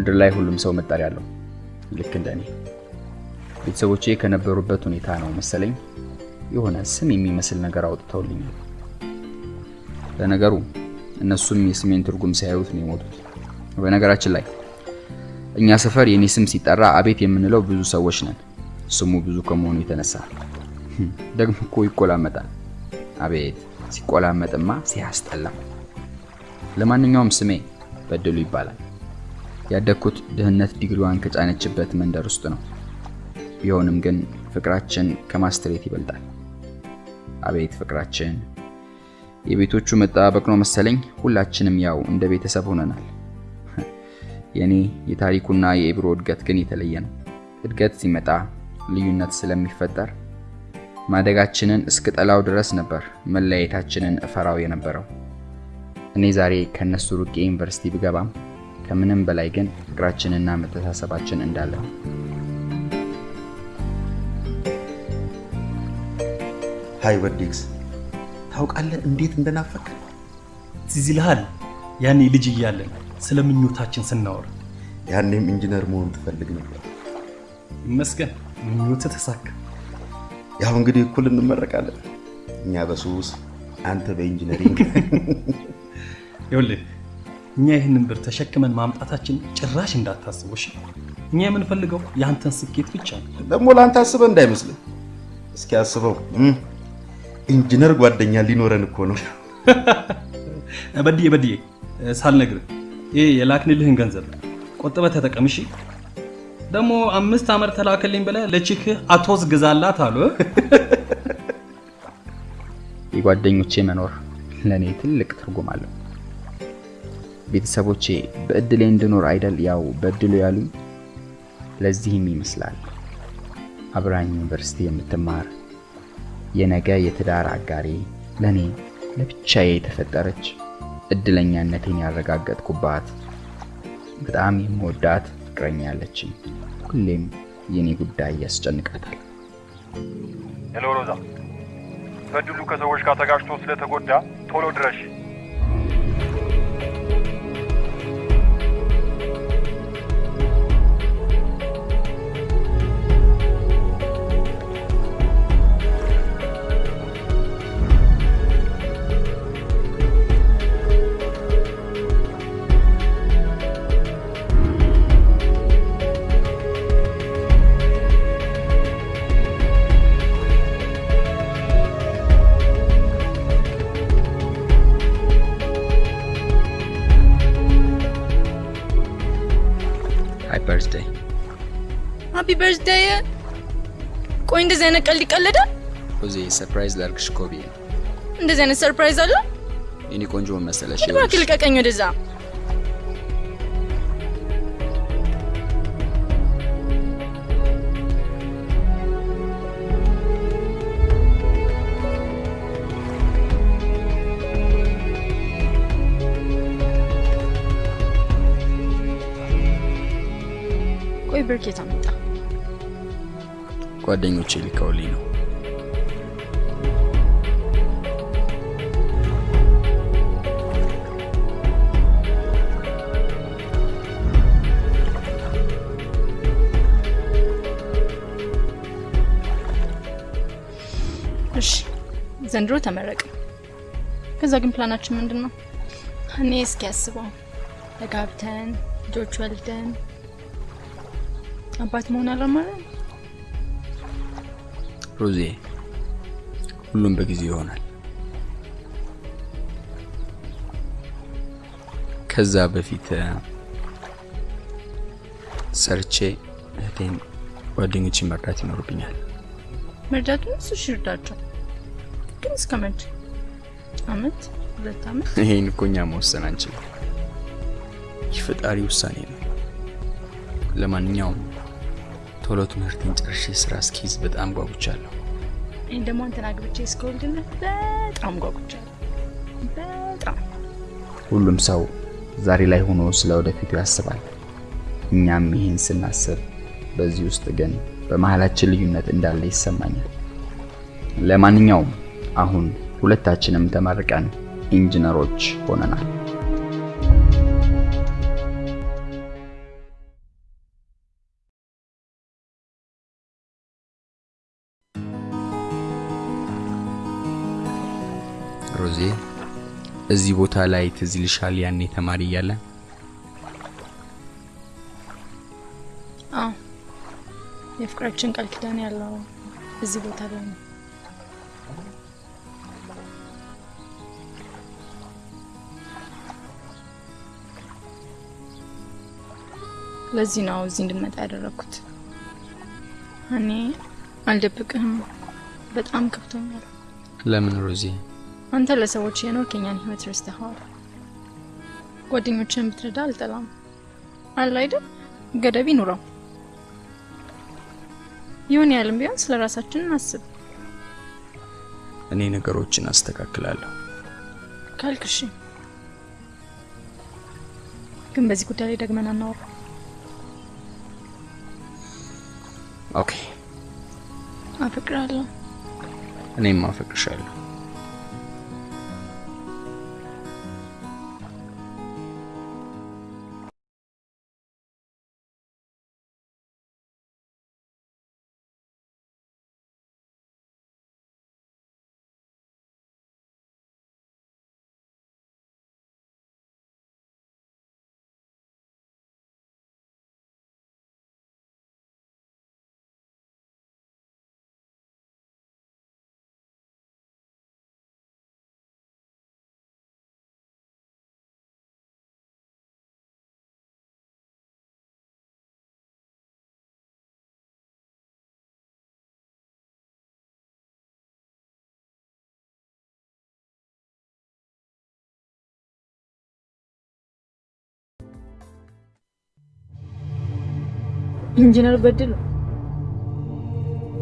ምድር ላይ ሁሉም ሰው መጠሪያ አለው፣ ልክ እንደ እኔ። ቤተሰቦቼ ከነበሩበት ሁኔታ ነው መሰለኝ የሆነ ስም የሚመስል ነገር አውጥተውልኛል። ለነገሩ እነሱም የስሜን ትርጉም ሲያዩት ነው የሞቱት። በነገራችን ላይ እኛ ሰፈር የኔ ስም ሲጠራ አቤት የምንለው ብዙ ሰዎች ነን። ስሙ ብዙ ከመሆኑ የተነሳ ደግሞ እኮ ይቆላመጣል። አቤት ሲቆላመጥማ ሲያስጠላ። ለማንኛውም ስሜ በድሉ ይባላል። ያደግኩት ድህነት ዲግሪዋን ከጫነችበት መንደር ውስጥ ነው። ቢሆንም ግን ፍቅራችን ከማስትሬት ይበልጣል። አቤት ፍቅራችን! የቤቶቹ መጠባበቅ ነው መሰለኝ ሁላችንም ያው እንደ ቤተሰብ ሆነናል። የኔ የታሪኩና የኢብሮ እድገት ግን የተለየ ነው። እድገት ሲመጣ ልዩነት ስለሚፈጠር ማደጋችንን እስክጠላው ድረስ ነበር መለያየታችንን እፈራው የነበረው። እኔ ዛሬ ከነሱ ሩቄ ዩኒቨርሲቲ ብገባም ከምንም በላይ ግን ፍቅራችንና መተሳሰባችን እንዳለ ነው። ሃይ ወዲክስ ታውቃለህ እንዴት እንደናፈቅ ትዝ ይልሃል ያኔ ልጅ እያለን ስለ ምኞታችን ስናወራ። ያኔም ኢንጂነር መሆን ትፈልግ ነበር። ይመስገን ምኞት ተሳካ። ያው እንግዲህ እኩል እንመረቃለን። እኛ በሱስ አንተ በኢንጂነሪንግ። ይኸውልህ እኛ ይህንን ብር ተሸክመን ማምጣታችን ጭራሽ እንዳታስበው እሺ። እኛ የምንፈልገው የአንተን ስኬት ብቻ ነው። ደግሞ ለአንተ አስበህ እንዳይመስልህ። እስኪ አስበው ኢንጂነር ጓደኛ ሊኖረን እኮ ነው። በድዬ በድዬ ሳልነግርህ ይሄ የላክንልህን ገንዘብ ቆጥበህ ተጠቀም እሺ። ደግሞ አምስት ዓመት ተላከልኝ ብለህ ለቺክህ አቶዝ ግዛላት አሉ። የጓደኞቼ መኖር ለእኔ ትልቅ ትርጉም አለው። ቤተሰቦቼ በእድሌ እንድኖር አይደል ያው በእድሉ ያሉኝ። ለዚህም ይመስላል አብራኝ ዩኒቨርሲቲ የምትማር የነገ የትዳር አጋሪ ለእኔ ለብቻዬ የተፈጠረች እድለኛነቴን ያረጋገጥኩባት በጣም የምወዳት ፍቅረኛ ያለችኝ። ሁሌም የኔ ጉዳይ ያስጨንቃታል። ሄሎ ሮዛ፣ በድሉ ከሰዎች ጋር ተጋጭቶ ስለተጎዳ ቶሎ ድረሽ። እንደዚህ አይነት ቀልድ ይቀለዳል? ሮዜ surprise ላርግሽ እኮ ብዬ ነው። እንደዚህ አይነት surprise አለ? የኔ ቆንጆ መሰለሽ እባክህ ልቀቀኝ ወደዛ። ቆይ አመጣ። ጓደኞቼ ልከውልኝ ነው። እሺ ዘንድሮ ተመረቀ። ከዛ ግን ፕላናችን ምንድን ነው? እኔ እስኪ ያስበው ተጋብተን ልጆች ወልደን አባት መሆን አላማረን። ሮዜ ሁሉም በጊዜ ይሆናል። ከዛ በፊት ሰርቼ እህቴን ጓደኞችን መርዳት ይኖርብኛል። መርዳቱን እሱ እሺ ግን እስከ መቼ? አመት ሁለት አመት? ይሄን እኮ እኛ መወሰን አንችልም። የፈጣሪ ውሳኔ ነው። ለማንኛውም ቶሎ ትምህርቴን ጨርሼ ስራ እስኪይዝ በጣም ጓጉቻለሁ። እኔ ደግሞ አንተን አግብቼ እስከወልድልህ በጣም ጓጉቻለሁ። በጣም ሁሉም ሰው ዛሬ ላይ ሆኖ ስለ ወደፊቱ ያስባል። እኛም ይህን ስናስብ በዚህ ውስጥ ግን በመሀላችን ልዩነት እንዳለ ይሰማኛል። ለማንኛውም አሁን ሁለታችንም ተመርቀን ኢንጂነሮች ሆነናል። እዚህ ቦታ ላይ ትዝ ይልሻል ያኔ ተማሪ እያለን አዎ የፍቅራችን ቃል ኪዳን ያለው እዚህ ቦታ ላይ ነው። ለዚህ ነው እዚህ እንድንመጣ ያደረኩት። እኔ አልደብቅህም፣ በጣም ከፍቶኛል። ለምን ሮዚ? አንተ ለሰዎች የኖርክ የኛን ህይወት ረስተኸዋል። ጓደኞችን ብትረዳ አልጠላም አለ አይደል? ገደብ ይኑረው። ይሁን ያህልም ቢሆን ስለ ራሳችን እናስብ እኔ ነገሮችን አስተካክላለሁ። ካልክ እሺ። ግን በዚህ ጉዳይ ላይ ደግመን አናወራ። okay፣ አፈቅራለሁ። እኔም አፈቅርሻለሁ። ኢንጂነር በድሉ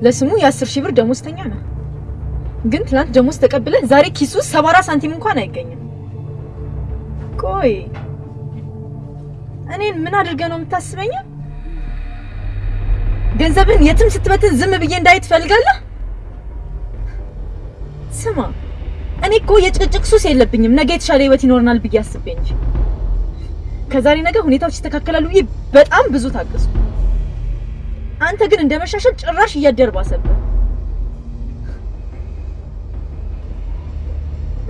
ለስሙ የአስር ሺህ ብር ደሞዝተኛ ነው። ግን ትናንት ደሞዝ ተቀብለህ ዛሬ ኪሱ ሰባ ሳንቲም እንኳን አይገኝም። ቆይ እኔን ምን አድርገህ ነው የምታስበኝ? ገንዘብን የትም ስትበትን ዝም ብዬ እንዳይ ትፈልጋለህ? ስማ እኔ እኮ የጭቅጭቅ ሱስ የለብኝም። ነገ የተሻለ ህይወት ይኖረናል ብዬ አስቤ እንጂ ከዛሬ ነገ ሁኔታዎች ይስተካከላሉ ብዬ በጣም ብዙ ታገሱ። አንተ ግን እንደ መሻሻል ጭራሽ እያደርባሰብህ።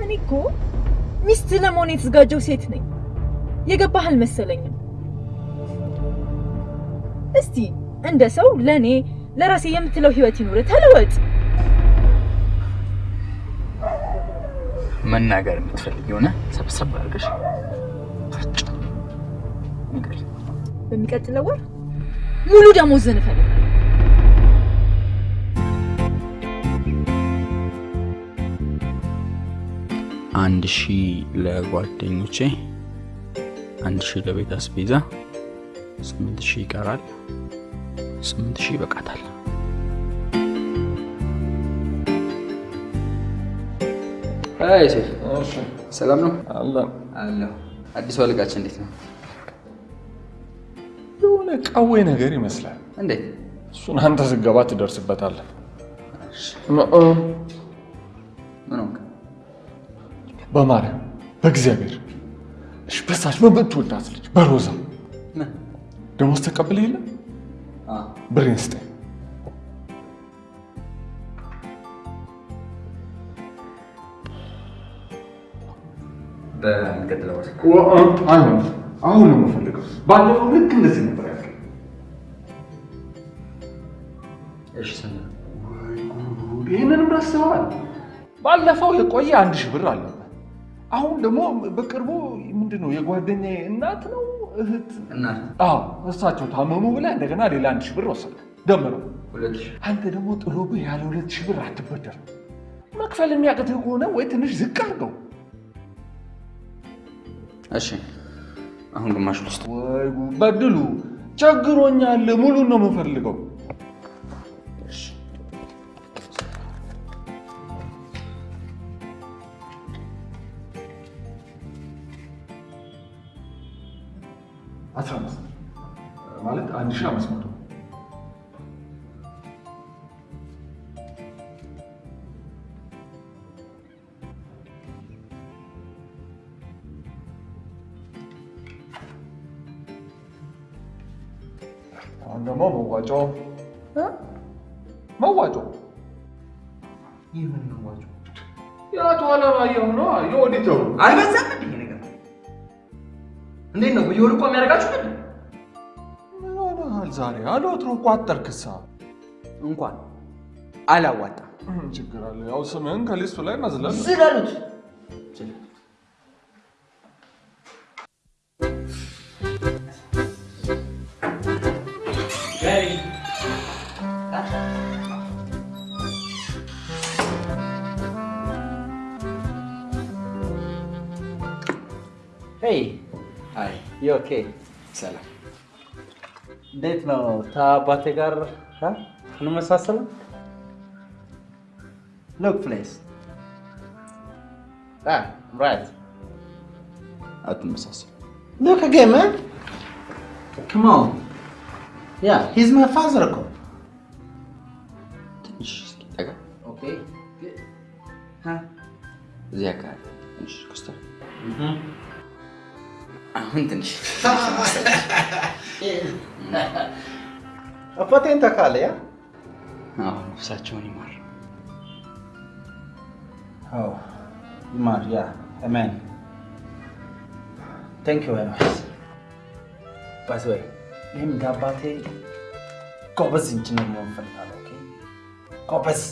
እኔ እኮ ሚስት ለመሆን የተዘጋጀው ሴት ነኝ። የገባህ አልመሰለኝም። እስቲ እንደ ሰው ለኔ ለራሴ የምትለው ህይወት ይኑር፣ ተለወጥ። መናገር የምትፈልግ የሆነ ሰብሰብ አድርገሽ በሚቀጥለው ወር ሙሉ ደሞዝን እፈልጋለሁ። አንድ ሺህ ለጓደኞቼ፣ አንድ ሺህ ለቤት አስቤዛ፣ ስምንት ሺህ ይቀራል። ስምንት ሺህ ይበቃታል። አይ ሴፍ ሰላም ነው አለሁ። አዲሱ አለቃችን እንዴት ነው? የሆነ ቀዌ ነገር ይመስላል። እንዴት እሱን አንተ ስገባ ትደርስበታለህ።? በማርያም በእግዚአብሔር እሺ፣ በሳች በምትወዳት ልጅ በሮዛ? ደሞዝ ተቀብለ የለ ብሬን ስጠኝ። በሚቀጥለው አሁን ነው የምፈልገው። ባለፈው ልክ እንደዚህ ነበር እሺ ነው? ይህንንም ረስተዋል። ባለፈው የቆየ አንድ ሺህ ብር አለበት። አሁን ደግሞ በቅርቡ ምንድን ነው የጓደኛዬ እናት ነው እህት፣ እናት አዎ እሳቸው ታመሙ ብለህ እንደገና ሌላ አንድ ሺህ ብር ወሰደ ደምረው። አንተ ደግሞ ጥሎብህ ያለ ሁለት ሺህ ብር አትበደር። መክፈል የሚያቅትህ ከሆነ ወይ ትንሽ ዝቅ አድርገው። እሺ አሁን ግማሽ ውስጥ ወይ! በድሉ ቸግሮኛል፣ ሙሉን ነው የምፈልገው። አስራ አምስት ማለት አንድ ሺህ አምስት መቶ አሁን ደግሞ መዋጮ እ? መዋጮ ይህ ምን ነው ዋጮ? የአቶ አለማየሁ ነው የኦዲተሩ። አልበዛም እንዴ ነገር? እንዴት ነው በየወሩ እኮ የሚያደርጋችሁ ምንድን ነው? ምን ሆነሃል ዛሬ? አልወትሮ እኮ አጠርክሳ። እንኳን አላዋጣም። ምን ችግር አለ? ያው ስምህን ከሊስቱ ላይ መዝለል ዝለሉት። You okay? ሰላም። እንዴት ነው ከአባቴ ጋር? እንመሳሰል? Look please right አትመሳሰል። Look man come on yeah he's my father እኮ ትንሽ ጠጋ። okay እዚህ አካባቢ ትንሽ ኮስተር። አሁን ትንሽ አባቴን ታውቃለህ? ያ ነፍሳቸውን ይማር። ይማር yeah አሜን thank you very much by the way እንደ አባቴ ጎበዝ ኢንጂነር መሆን እፈልጋለሁ። ጎበዝ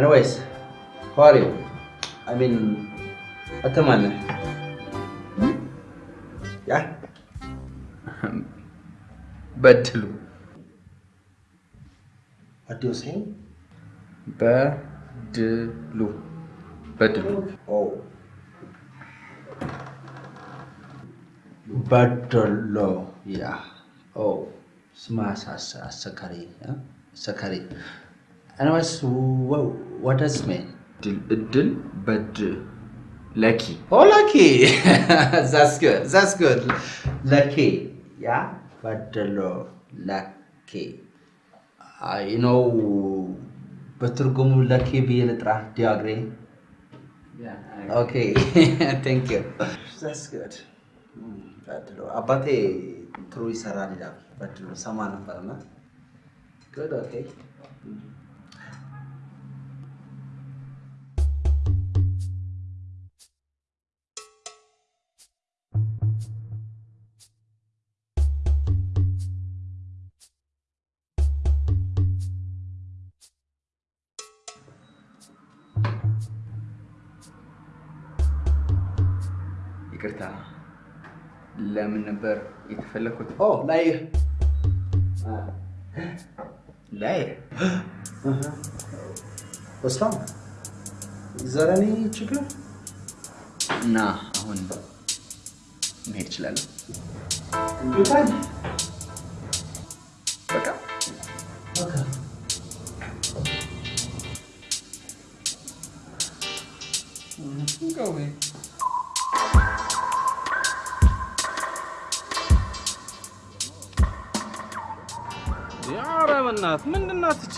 ኤኒዌይስ how are you? I mean አንተ ማን ነህ? ያ በድሉ What do you say? በድሉ በድሉ Oh. በደሎ ያ ኦ ስማ አሳ- አሰካሪ አ? ኤኒዌይስ mean? ድል እድል በድ ለኪ Oh, lucky. that's good. That's good. Lucky. Yeah. Badalo. Lucky. Uh, you know, በትርጉሙ ለኪ ብዬ ልጥራ ዲያግሬ ኦኬ ቴንክ ዩ ዛትስ ጉድ በድሎ አባቴ ጥሩ ይሰራል ይላል በድሎ ሰማ ነበርና ጉድ ኦኬ ለምን ነበር የተፈለኩት? ኦ ላይ። ላይ። ወስላም ዘረኔ ችግር እና አሁን መሄድ እችላለሁ? በቃ። ኧረ በእናትህ ምንድን ናት እቺ?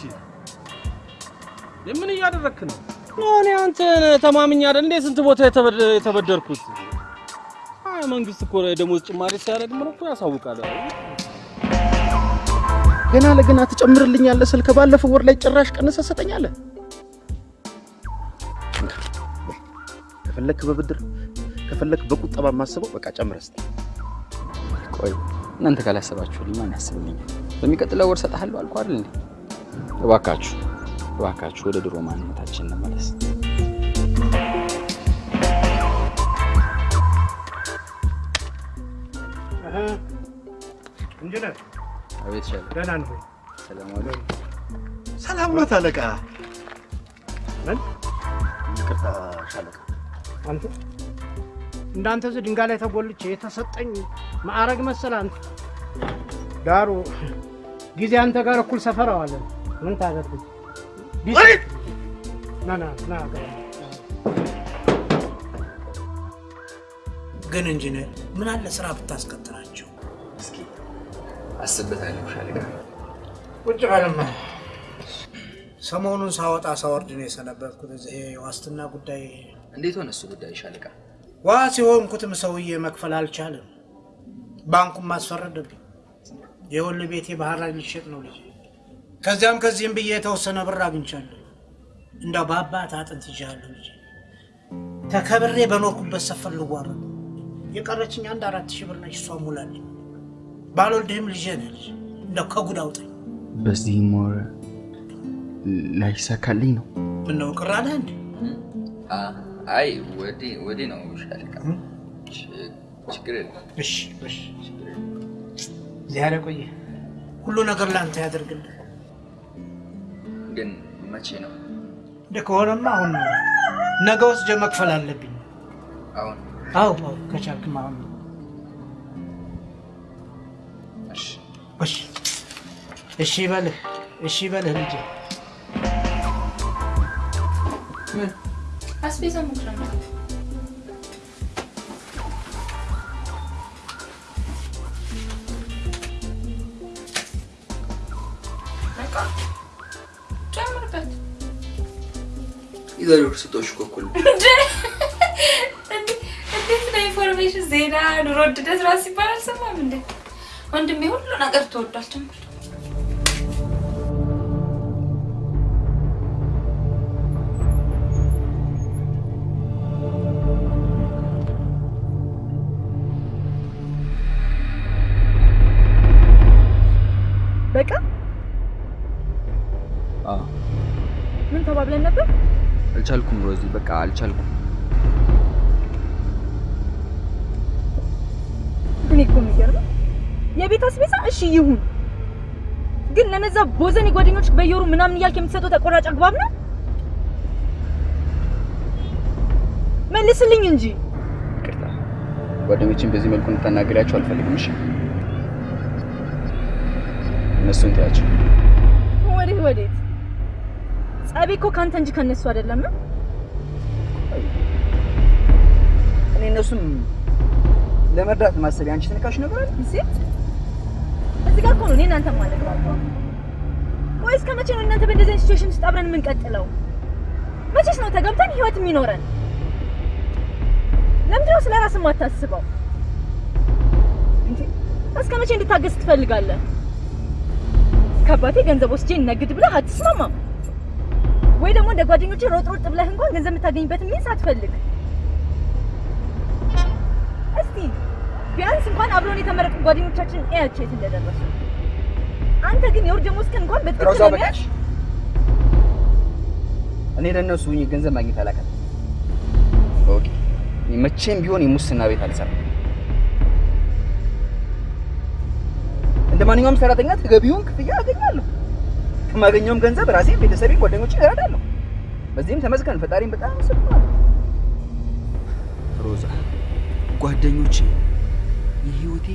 ምን እያደረክ ነው? እኔ አንተን ተማምኜ አይደል እንዴ ስንት ቦታ የተበደ- የተበደርኩት? አይ መንግስት እኮ ደሞዝ ጭማሪ ሲያደርግ ምን እኮ ያሳውቃል። ገና ለገና ትጨምርልኛለህ ስል ከባለፈው ወር ላይ ጭራሽ ቀንሰህ ሰጠኛለህ። ከፈለክ በብድር ከፈለክ በቁጠባ ማስበው በቃ ጨምረህ ስጠኝ። ቆይ እናንተ ካላሰባችሁልኝ ማን ያስብልኛል? በሚቀጥለው ወር እሰጥሃለሁ አልኩህ አይደል እንዴ? እባካችሁ እባካችሁ ወደ ድሮ ማንነታችን እንመለስ። ኢንጂነር አቤት ሻለ ደህና ነህ ወይ? ሰላም ኖት አለቃ። ምን? ይቅርታ ሻለቃ። አንተ እንዳንተ እዚህ ድንጋይ ላይ ተጎልቼ የተሰጠኝ ማዕረግ መሰል አንተ ዳሩ ጊዜ አንተ ጋር እኩል ሰፈር አዋለን። ምን ታደርግ? ና ና ና ገባ። ግን ኢንጂነር ምን አለ ስራ ብታስቀጥራቸው። እስኪ አስብበታለሁ ሻለቃ። ቁጭ በልማ። ሰሞኑን ሳወጣ ሳወርድ ነው የሰነበትኩት። እዚህ የዋስትና ጉዳይ እንዴት ሆነ እሱ ጉዳይ ሻለቃ? ዋስ የሆንኩትም ሰውዬ መክፈል አልቻለም። ባንኩን ማስፈረደብኝ። የወል ቤቴ ባህር ላይ ሊሸጥ ነው ልጅ። ከዚያም ከዚህም ብዬ የተወሰነ ብር አግኝቻለሁ። እንዳው በአባት አጥንት ይዣለሁ ልጅ። ተከብሬ በኖርኩበት ሰፈር ልዋረድ። የቀረችኝ አንድ አራት ሺህ ብር ነች። እሷ ሙላልኝ። ባልወልድህም ልጄ ነህ ልጅ። እንደው ከጉድ አውጣኝ። በዚህም ወር ላይሳካልኝ ነው። ምነው ቅር አለህ እንዴ? አይ ወዴ ወዴ ነው ሻለቃ። ችግር የለም። እሺ እሺ። እዚህ ያለ ቆየ ሁሉ ነገር ለአንተ ያደርግልህ። ግን መቼ ነው? እንደ ከሆነማ አሁን ነው። ነገ ወስጄ መክፈል አለብኝ። አሁን? አዎ አዎ፣ ከቻልክም አሁን ነው። እሺ እሺ እሺ በልህ እሺ በልህ ልጄ። አስቤዛ ሞክረን የዛሬው ስጦሽ እኮ እንዴት ነው information ዜና? ኑሮ ውድነት ራሱ ሲባል አልሰማም እንዴ? ወንድሜ ሁሉ ነገር ተወዷል። ጨምር አልቻልኩም ሮዚ፣ በቃ አልቻልኩም። እኔ እኮ የሚገርመው የቤት አስቤዛ እሺ ይሁን፣ ግን ለነዛ ቦዘኔ ጓደኞች በየወሩ ምናምን እያልክ የምትሰጠው ተቆራጭ አግባብ ነው? መልስልኝ እንጂ። ይቅርታ፣ ጓደኞችን በዚህ መልኩ እንድታናገሪያቸው አልፈልግም። እሺ፣ እነሱን ተያቸው። ወዴት ወዴት? ጸቤ እኮ ካንተ እንጂ ከነሱ አይደለም። እኔ እነሱም ለመርዳት ማሰብ አንቺ ትንካሽ ነገር አለ እዚህ እዚህ ጋር እኮ ነው እኔ እናንተ ማለት ነው። ቆይ እስከ መቼ ነው እናንተ በእንደዚህ አይነት ሲቹዌሽን ውስጥ አብረን የምንቀጥለው? መቼስ ነው ተገብተን ህይወት የሚኖረን? ለምንድን ነው ስለ ራስህ የማታስበው? እስከ መቼ እንድታገስ ትፈልጋለህ? ከአባቴ ገንዘብ ወስጄ ነግድ ብለህ አትስማማም ወይ? ደግሞ እንደ ጓደኞቼ ሮጥ ሮጥ ብለህ እንኳን ገንዘብ የምታገኝበትን means አትፈልግ። እስቲ ቢያንስ እንኳን አብረውን የተመረጡ ጓደኞቻችን እያቸው የት እንደደረሱ። አንተ ግን የወር ደመወዝህን እንኳን በትክክል ለመያዝ እኔ ለእነሱ ገንዘብ ማግኘት አላውቅም። okay መቼም ቢሆን የሙስና ቤት አልሰራም። እንደ ማንኛውም ሰራተኛ ተገቢውን ክፍያ አገኛለሁ። ከማገኘውም ገንዘብ ራሴን፣ ቤተሰቤን፣ ጓደኞቼን እረዳለሁ። በዚህም ተመስገን ፈጣሪን በጣም አመሰግናለሁ። ሮዛ፣ ጓደኞቼ የህይወቴ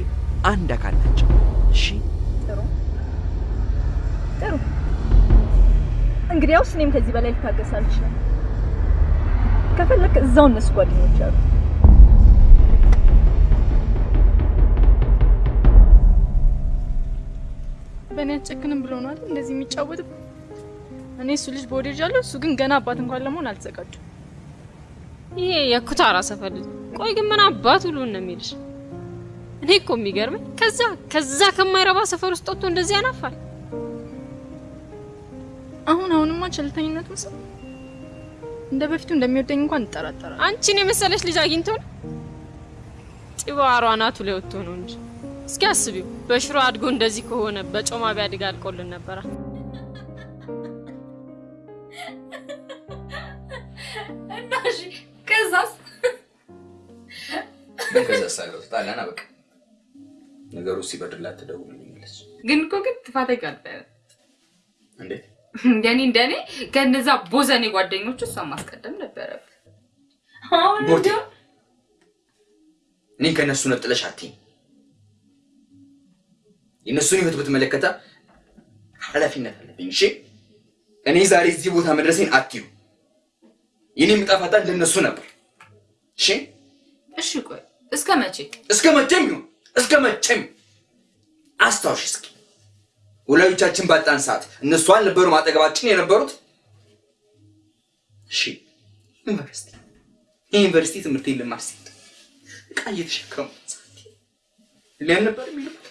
አንድ አካል ናቸው። እሺ ጥሩ ጥሩ። እንግዲያውስ እኔም ከዚህ በላይ ልታገስ አልችልም። ከፈለክ እዛው እነሱ ጓደኞች አሉ። በእኔ አትጨክንም ብሎ ነው አይደል እንደዚህ የሚጫወትብ? እኔ እሱ ልጅ በወደጃለሁ፣ እሱ ግን ገና አባት እንኳን ለመሆን አልተዘጋጁም። ይሄ የኩታራ ሰፈር ልጅ ቆይ ግን ምን አባት ሁሉ ነው የሚልሽ? እኔ እኮ የሚገርመኝ ከዛ ከዛ ከማይረባ ሰፈር ውስጥ ወጥቶ እንደዚህ ያናፋል። አሁን አሁንማ ቸልተኝነት ምስል እንደ በፊቱ እንደሚወደኝ እንኳን እጠራጠራለሁ። አንቺን የመሰለች ልጅ አግኝቶ ነው ጢባሯ አናቱ ላይ ወጥቶ ነው እንጂ። እስኪ አስቢው፣ በሽሮ አድጎ እንደዚህ ከሆነ በጮማ ቢያድግ አልቆልን ነበራ። እና እሺ ከዛስ? ምን ከዛ ሳለው ጣላና በቃ ነገሩ ሲበርድላት ትደውልልኛለች። ግን እኮ ግን ጥፋተኛ ነበረ። እንዴት? እንደኔ እንደኔ ከነዛ ቦዘኔ ጓደኞቹ እሷን ማስቀደም ነበረብህ። አሁን እኔ ከእነሱ ነጥለሽ አትይኝ። የእነሱን ህይወት በተመለከተ ኃላፊነት አለብኝ። እሺ እኔ ዛሬ እዚህ ቦታ መድረሴን አትዩ። የኔም ዕጣ ፈንታ እንደነሱ ነበር። እሺ እሺ ቆይ እስከ መቼ? እስከ መቼም ይሁን እስከ መቼም አስታውሽ እስኪ ወላጆቻችን ባጣን ሰዓት እነሱ አልነበሩም አጠገባችን የነበሩት። እሺ ዩኒቨርሲቲ የዩኒቨርሲቲ ትምህርት ልማር ሲል ዕቃ እየተሸከሙ ሊያን ነበር የሚሉት?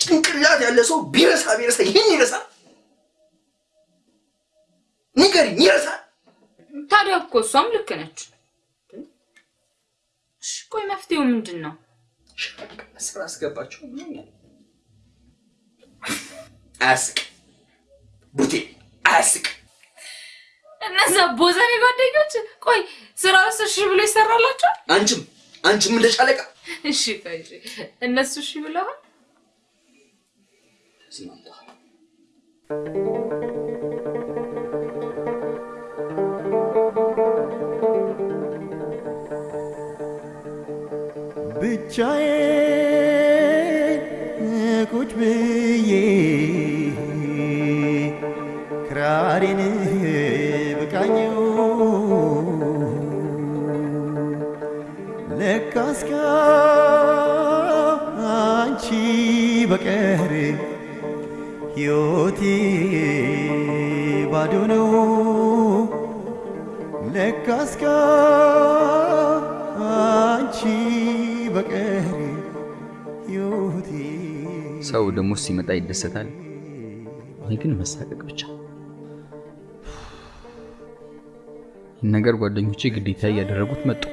ጭንቅላት ያለ ሰው ቢረሳ ቢረሳ ይህን ይረሳ ንገሪኝ፣ ይረሳ ታዲያ እኮ እሷም ልክ ነች። እሺ ቆይ መፍትሄው ምንድን ነው? ስራ አስገባቸው ብሎኛል። አያስቅ ቡቴ አያስቅ። እነዛ ቦዘኔ ጓደኞች ቆይ ስራ ውስጥ እሺ ብሎ ይሰራላቸዋል? አንቺም አንቺም እንደ ሻለቃ እሺ ቆይ እሺ፣ እነሱ እሺ ብለዋል? ተስማምተዋል። ብቻዬን ቁጭ ብዬ ክራሬን ለካስ ከአንቺ በቀር ሕይወቴ ባዶ ነው። ለካስ ከአንቺ በቀር ሕይወቴ ሰው ደግሞ ሲመጣ ይደሰታል። እኔ ግን መሳቀቅ ብቻ። ይህን ነገር ጓደኞቼ ግዴታ እያደረጉት መጡ።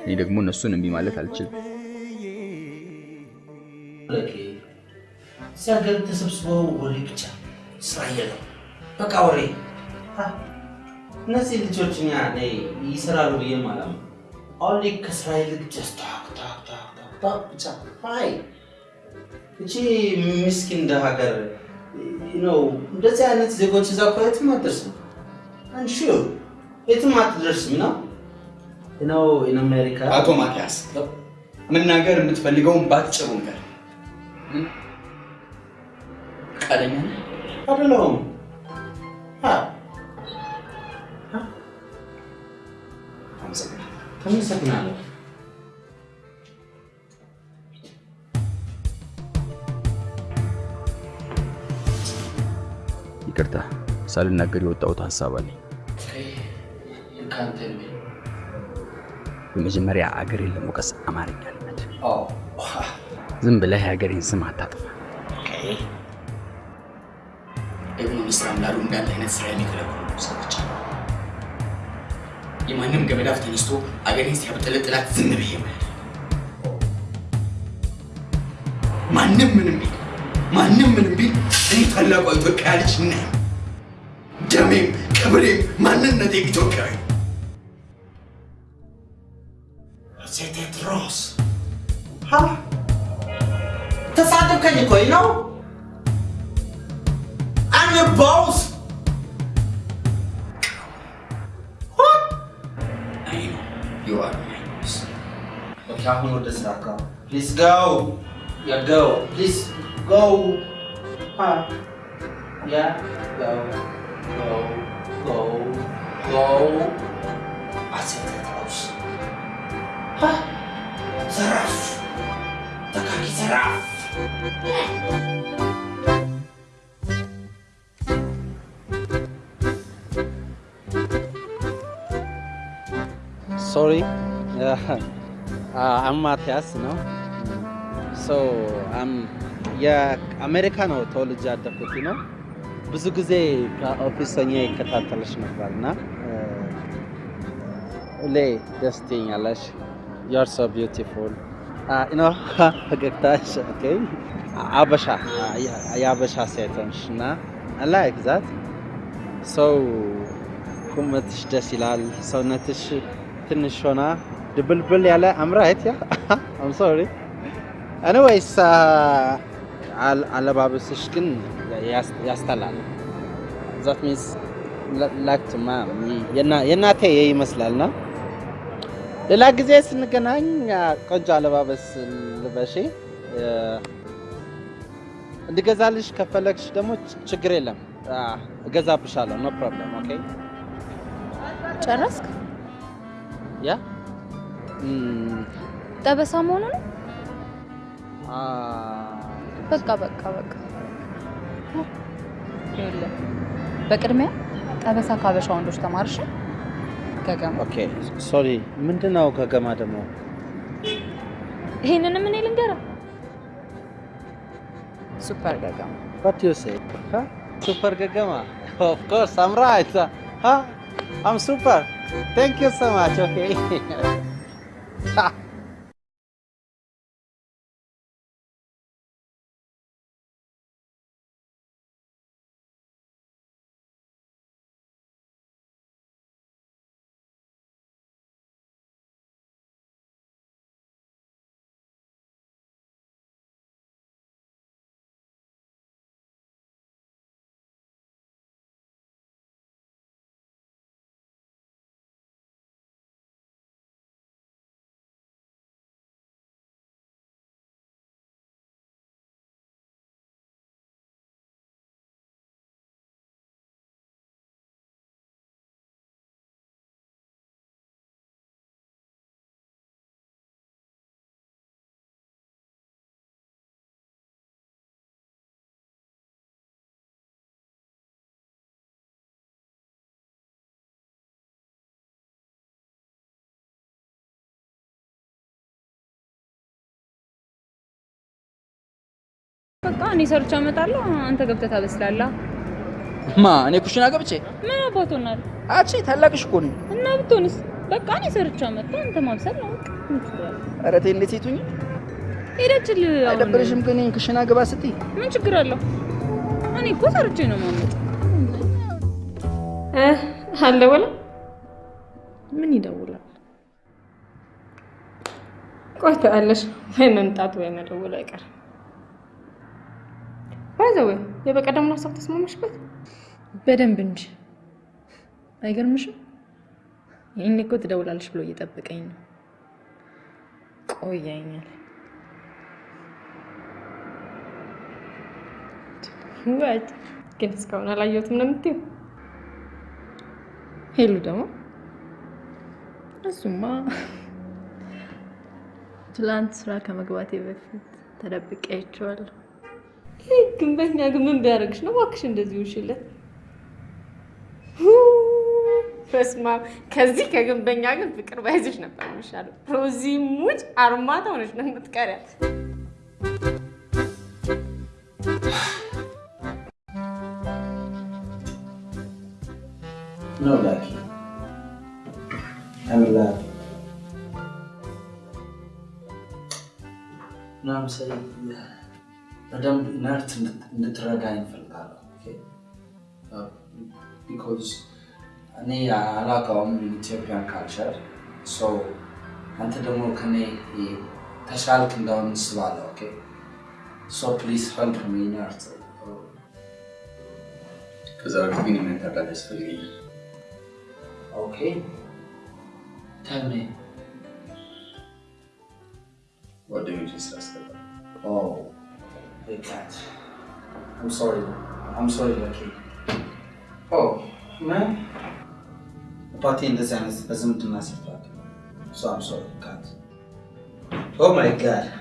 እኔ ደግሞ እነሱን እምቢ ማለት አልችልም። ሀገር ተሰብስበው ወሬ ብቻ ስራ የለም። በቃ ወሬ እነዚህ ልጆች ይሰራሉ ብዬ ማለም only ከስራ ይልቅ ብቻ ሀይ እቺ ምስኪን እንደ ሀገር ነው እንደዚህ አይነት ዜጎች እዛ እኮ የትም አትደርስም። አንሹር የትም አትደርስም ነው ነው ኢን አሜሪካ አቶ ማቲያስ መናገር የምትፈልገውን ባጭሩ ነገር ፈቃደኛ ነህ? አይደለሁም። አመሰግናለሁ። ይቅርታ ሳልናገር የወጣሁት ሀሳብ አለኝ። ከአንተ የሚል በመጀመሪያ አገሬን ለመውቀስ አማርኛ ልመድ። ዝም ብለህ የሀገሬን ስም አታጥፋ። ደግሞ ሚኒስትር ላሉ እንዳንተ አይነት ስራ የሚከለክሉ ሰዎች የማንም ገመዳፍ ተነስቶ አገሬን ሲያብጠለጥላት ዝም ብዬ ማየት ማንም ምንም ቢል ማንም ምንም ቢል እኔ ታላቋ ኢትዮጵያ ልጅ ነኝ። ደሜም ክብሬም ማንነቴም ኢትዮጵያዊ Please go. Ya go. Please go. Ha. Ya go. Go. Go. Go. Asyik terus. Hah? Seraf. Tekaki seraf. Sorry, uh, uh, I'm Matthias, you know. so የአሜሪካ ነው ተወልጄ ያደግኩት ነው። ብዙ ጊዜ ከ office ሆኜ ይከታተልሽ ነበር እና ሁሌ ደስ ትይኛለሽ። you're so beautiful ፈገግታሽ አበሻ የአበሻ ሴት እና I like that so ቁመትሽ ደስ ይላል። ሰውነትሽ ትንሽ ሆና ድብልብል ያለ am I right yeah I'm sorry anyways አለባበስሽ ግን ያስጠላል። that means like የእናቴ ይመስላል ና ሌላ ጊዜ ስንገናኝ ቆንጆ አለባበስ ልበሺ። እንድገዛልሽ ከፈለግሽ ደግሞ ችግር የለም እገዛብሻለሁ። no problem okay። ጨረስክ? ያ ጠበሳ መሆኑ ነው? በቃ በቃ በቃ። ይኸውልህ በቅድሚያ ጠበሳ ካበሻ ወንዶች ተማርሽ ገገማ ኦኬ ሶሪ። ምንድን ነው ገገማ ደግሞ? ይሄንንም እኔ ልንገረው። ሱፐር ገገማ What you say? Huh? Super Gagama? Of course, I'm right. Huh? I'm super. Thank you so much. Okay. በቃ እኔ ሰርቼ አመጣለሁ፣ አንተ ገብተህ ታበስላለህ። ማ እኔ ኩሽና ገብቼ ምን አባት ሆናለሁ? አቺ ታላቅሽ እኮ ነኝ። እና ብትሆንስ? በቃ እኔ ሰርቼ አመጣሁ፣ አንተ ማብሰል ነው።? ኧረ ተይ እንዴት ሴቱኝ ሄደችል። አሁን አይደብርሽም? ግን ኩሽና ግባ ስትይ ምን ችግር አለው? እኔ እኮ ሰርቼ ነው የማመጣው። አልደወለም? ምን ይደውላል? ቆይ ታያለሽ፣ ወይ መምጣቱ ወይ መደወሉ አይቀርም። ባይዘዌ የበቀደሙን ሀሳብ ተስማማሽበት? በደንብ እንጂ አይገርምሽም? ይህን እኮ ትደውላለች ብሎ እየጠበቀኝ ነው። ቆያኛል። ወት ግን እስካሁን አላየሁትም ነው የምትይው? ሄሉ ደግሞ እሱማ ትላንት ስራ ከመግባቴ በፊት ተደብቄ ይህ ግንበኛ ግን ምን ቢያደርግሽ ነው እባክሽ እንደዚህ ውሽለት? በስመ አብ ከዚህ ከግንበኛ ግን ፍቅር ባይዝሽ ነበር የሚሻለው። ሮዚ ሙጭ አርማታ ሆነች ነው የምትቀሪያት። No, Lucky. I'm በደንብ ኢነርት እንድትረዳኝ እፈልጋለሁ። because እኔ አላውቀውም ኢትዮጵያን culture። so አንተ ደግሞ ከኔ ተሻልክ እንደሆን አስባለሁ። okay? so please help me ኢነርት። ከዛ በፊት ግን የምን እርዳታ ያስፈልገኛል? ኦኬ? ቴል ሚ። ጓደኞችን ስላስገባ I can't. I'm sorry. I'm sorry, Lucky. Oh, man. The party in the end isn't a massive party. So I'm sorry, you can't. Oh my god.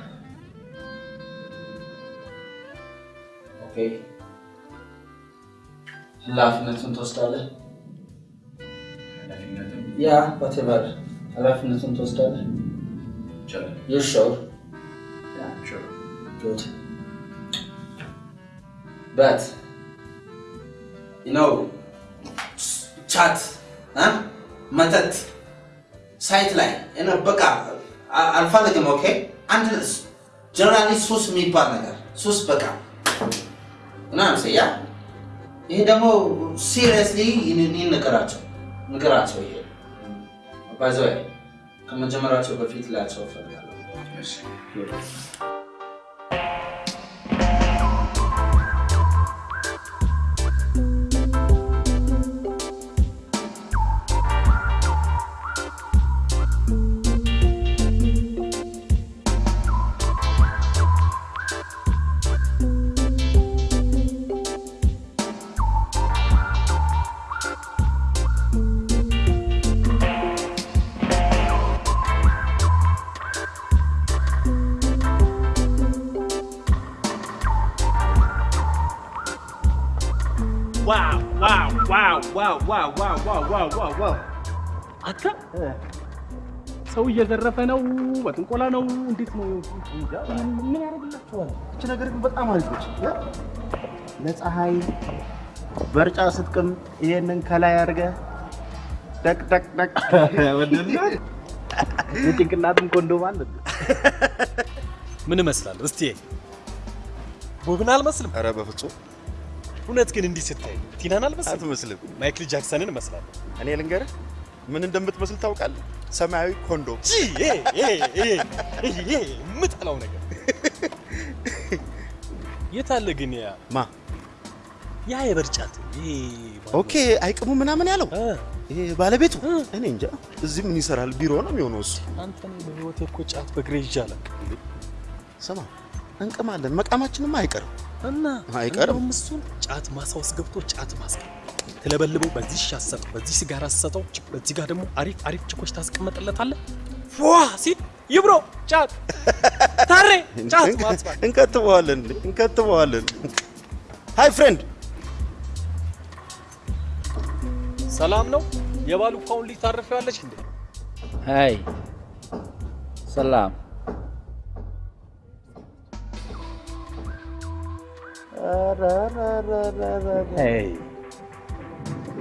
Okay. Laughing at Tostale? Yeah, whatever. I left nothing to study. Sure. You sure? Yeah, sure. Good. But, you know, ቻት መጠጥ ሳይት ላይ በቃ አልፈልግም። ኦኬ አንድ generally ሱስ የሚባል ነገር ሱስ በቃ ምናምን yeah ይሄ ደግሞ seriously ንገራቸው ንገራቸው። ይሄ by the way ከመጀመራቸው በፊት ላቸው እፈልጋለሁ። እየዘረፈ ነው፣ በጥንቆላ ነው። እንዴት ነው? ምን ያደርግላቸዋል? እች ነገር ግን በጣም አሪፍ ነች። ለፀሐይ በርጫ ስትቅም ይሄንን ከላይ አድርገህ ደቅ ደቅ ደቅ የጭንቅላትም ኮንዶም አለ። ምን እመስላለሁ? እስቲ ቦብን አልመስልም? ኧረ በፍጹም እውነት ግን እንዲህ ስታይ ቲናን አልመስልም? አትመስልም። ማይክል ጃክሰንን እመስላለሁ። እኔ ልንገርህ ምን እንደምትመስል ታውቃለህ? ሰማያዊ ኮንዶም። የምጠላው ነገር። የት አለ ግን ያ? ማ? ያ የበርጫት okay አይቅሙ ምናምን ያለው? ይሄ ባለቤቱ? እኔ እንጃ። እዚህ ምን ይሰራል? ቢሮ ነው የሚሆነው እሱ። አንተ ነው በህይወቴ እኮ ጫት ይዤ አላውቅም። ስማ እንቅማለን፣ መቃማችንም አይቀርም። እና አይቀርም። እሱን ጫት ማሳ ውስጥ ገብቶ ጫት ማስቀም ትለበልበው፣ በዚህ ሻሰጠው፣ በዚህ ሲጋራ ሰጠው፣ በዚህ ጋር ደግሞ አሪፍ አሪፍ ችኮች ታስቀመጥለታለህ። ፏ ሲል ይብሮ ጫት ታሬ ጫት ማጥፋት እንከትበዋለን እንከትበዋለን። ሃይ ፍሬንድ ሰላም ነው። የባሉ ፋውን ልጅ ታርፊዋለች እንዴ? ሀይ ሰላም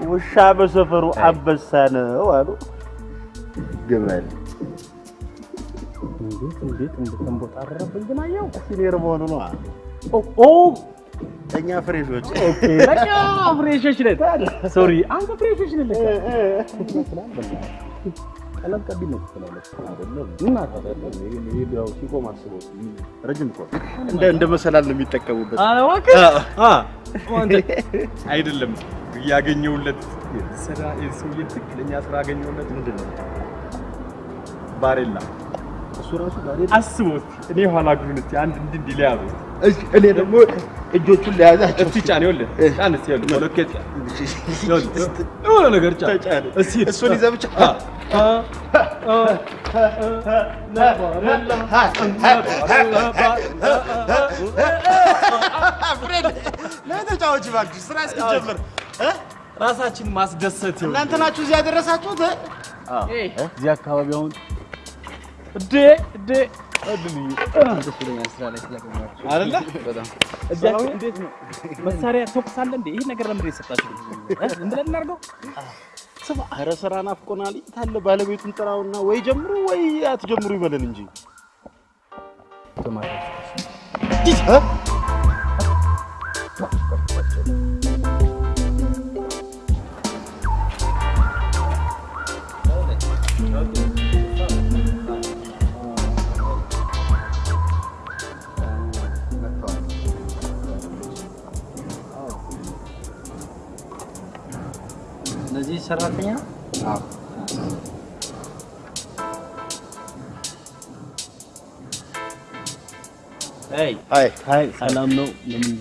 ውሻ በሰፈሩ አንበሳ ነው አሉ ግመል። እንዴት እንዴት እንደተንቦጣረረብን ግን አየው። senior መሆኑ ነው። ኦ እኛ fresh ኦች Okay፣ fresh ኦች ነን። Sorry አንተ fresh ኦች ነን ለካ። ቀለም ቀቢ ነው ትላለች አይደለም? እና ታዲያ ይሄ ያው ሲቆም አስበው ረጅም እኮ እንደ እንደ መሰላል ነው የሚጠቀሙበት። አይደለም ያገኘውለት ስራ የሰውዬ ትክክለኛ ስራ ያገኘውለት ምንድን ነው? ባሬላ። እሱ ራሱ አስበው እስኪ እኔ ኋላ እስኪ አንድ እንዲህ እንዲህ እኔ ደግሞ እጆቹን ለያዛቸው እስቲ ጫን ይኸውልህ ጫን እስቲ ይኸውልህ ሞለኬት ጫን። ይኸውልህ የሆነ ነገር ጫን። እስቲ እሱን ይዘህ ብቻ። አ አ ለተጫዋች እባክሽ ስራ እስኪጀምር ራሳችን ማስደሰት ይሁን። እናንተ ናችሁ እዚህ ያደረሳችሁት። እዚህ አካባቢ አሁን እዴ እዴ መሳሪያ ተኩስ አለ እንዴ? ይሄ ነገር ለምንድን የሰጣችሁ? ብለን እናድርገው። ኧረ ስራ ናፍቆናል። ታለ ባለቤቱን ጥራውና ወይ ጀምሩ ወይ አትጀምሩ ይበለን እንጂ እ? እነዚህ ሰራተኛ ነው? አዎ። አይ አይ አይ ሰላም ነው። ለምን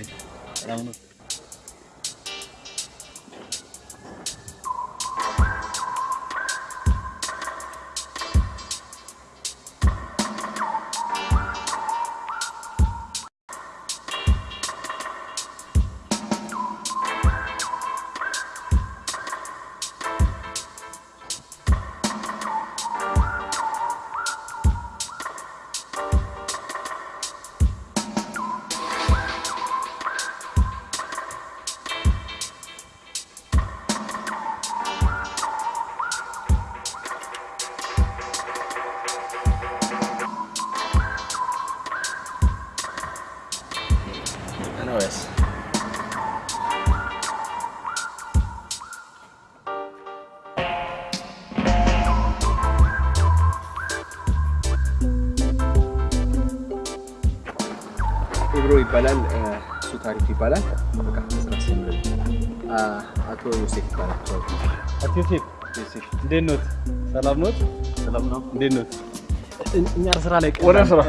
አቶ ዮሴፍ ይባላል። አቶ ዮሴፍ እንዴት ኖት? ሰላም ኖት? ሰላም ነው። እንዴት ኖት? እኛ ስራ ላይ ወደ ስራ?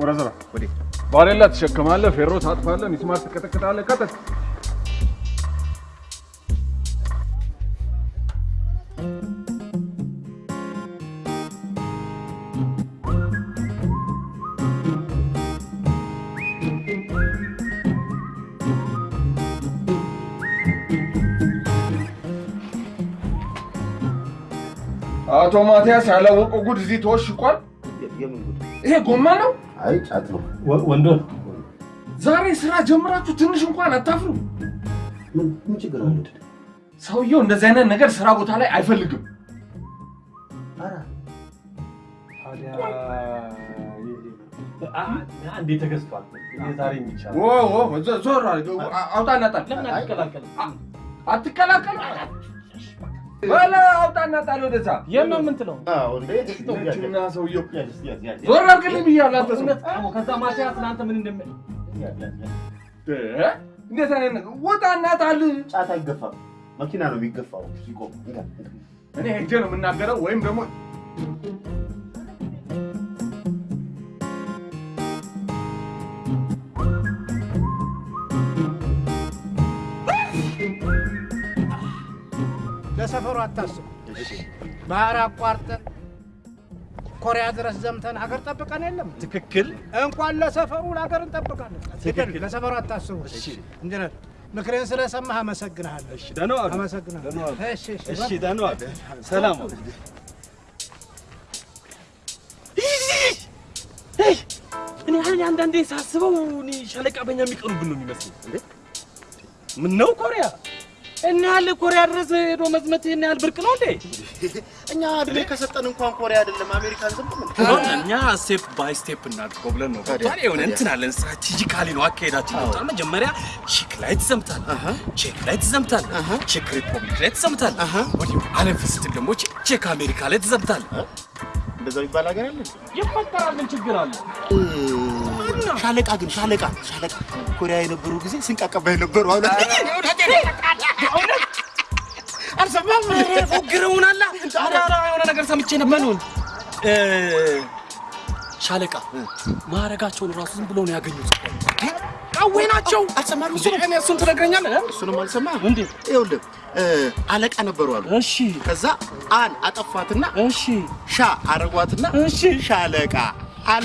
ወደ ስራ ባሬላ ትሸከማለህ፣ ፌሮ ታጥፋለህ፣ ሚስማር ትቀጠቅጣለህ። ቀጥል። አቶ ማቲያስ ያላወቀው ጉድ እዚህ ተወሽቋል።? ይሄ ጎማ ነው። አይ ጫት ነው። ወንዶ ዛሬ ስራ ጀምራችሁ ትንሽ እንኳን አታፍሩ? ምን ችግር አለ? ሰውየው እንደዚህ አይነት ነገር ስራ ቦታ ላይ አይፈልግም። አንዴ ተገዝቷል። ዛሬ የሚቻል ዞር ለምን አትቀላቀል? አውጣና ጣል ወደዛ። የት ነው የምንትለው? ነችና ሰውየው ዞር አድርግልኝ ብያለሁ። አንተ ሰው ከዛ ማቲያስ ለአንተ ምን እንደሚል እ? እንዴት አይነት ነገር ውጣና ጣል። ጫት አይገፋም፣ መኪና ነው የሚገፋው ሲቆም። እኔ ሄጄ ነው የምናገረው ወይም ደግሞ ለሰፈሩ አታስቡ። ባህር አቋርጠን ኮሪያ ድረስ ዘምተን ሀገር ጠብቀን የለም። ትክክል። እንኳን ለሰፈሩ ለሀገር እንጠብቃለን። ትክክል። ለሰፈሩ አታስቡ። ኢንጂነር ምክሬን ስለሰማህ አመሰግንሃለሁ። እሺ ደህና ዋሉ። እሺ እሺ ደህና ሰላም ዋሉ። እኔ አሁን አንዳንዴ ሳስበው እኔ ሻለቃ በኛ የሚቀኑብን ነው የሚመስለኝ። እንዴ ምን ነው ኮሪያ እና ያህል ኮሪያ ድረስ ሄዶ መዝመት ይህን ያህል ብርቅ ነው እንዴ? እኛ እድሜ ከሰጠን እንኳን ኮሪያ አይደለም አሜሪካን ዝም ብለን እኛ step by step እናድርገው ብለን ነው። ታዲያ የሆነ እንትን አለን፣ strategically ነው አካሄዳችን። ገብቶሃል? መጀመሪያ ቼክ ላይ ትዘምታለህ፣ ቼክ ላይ ትዘምታለህ፣ ቼክ ሪፐብሊክ ላይ ትዘምታለህ፣ ወዲሁ አለፍ ስትል ደግሞ ቼክ- አሜሪካ ላይ ትዘምታለህ። እንደዛ የሚባል ሀገር አለ። ይፈጠራል። ምን ችግር አለ? ሻለቃ ግን ሻለቃ ሻለቃ ኮሪያ የነበሩ ጊዜ ስንቃቀባ የነበሩ አሁን አልሰማም። ፎግረውናላ። ኧረ ኧረ የሆነ ነገር ሰምቼ ነበር። ሻለቃ ማዕረጋቸውን ራሱ ዝም ብለው ነው ያገኙት። ቃዌ ናቸው። እሱን ትነግረኛለህ? እሱንም አልሰማህም? እንዴ ይኸውልህ አለቃ ነበሩ አሉ። እሺ ከዛ አን አጠፏትና እሺ ሻ አረጓትና እሺ ሻለቃ ኧረ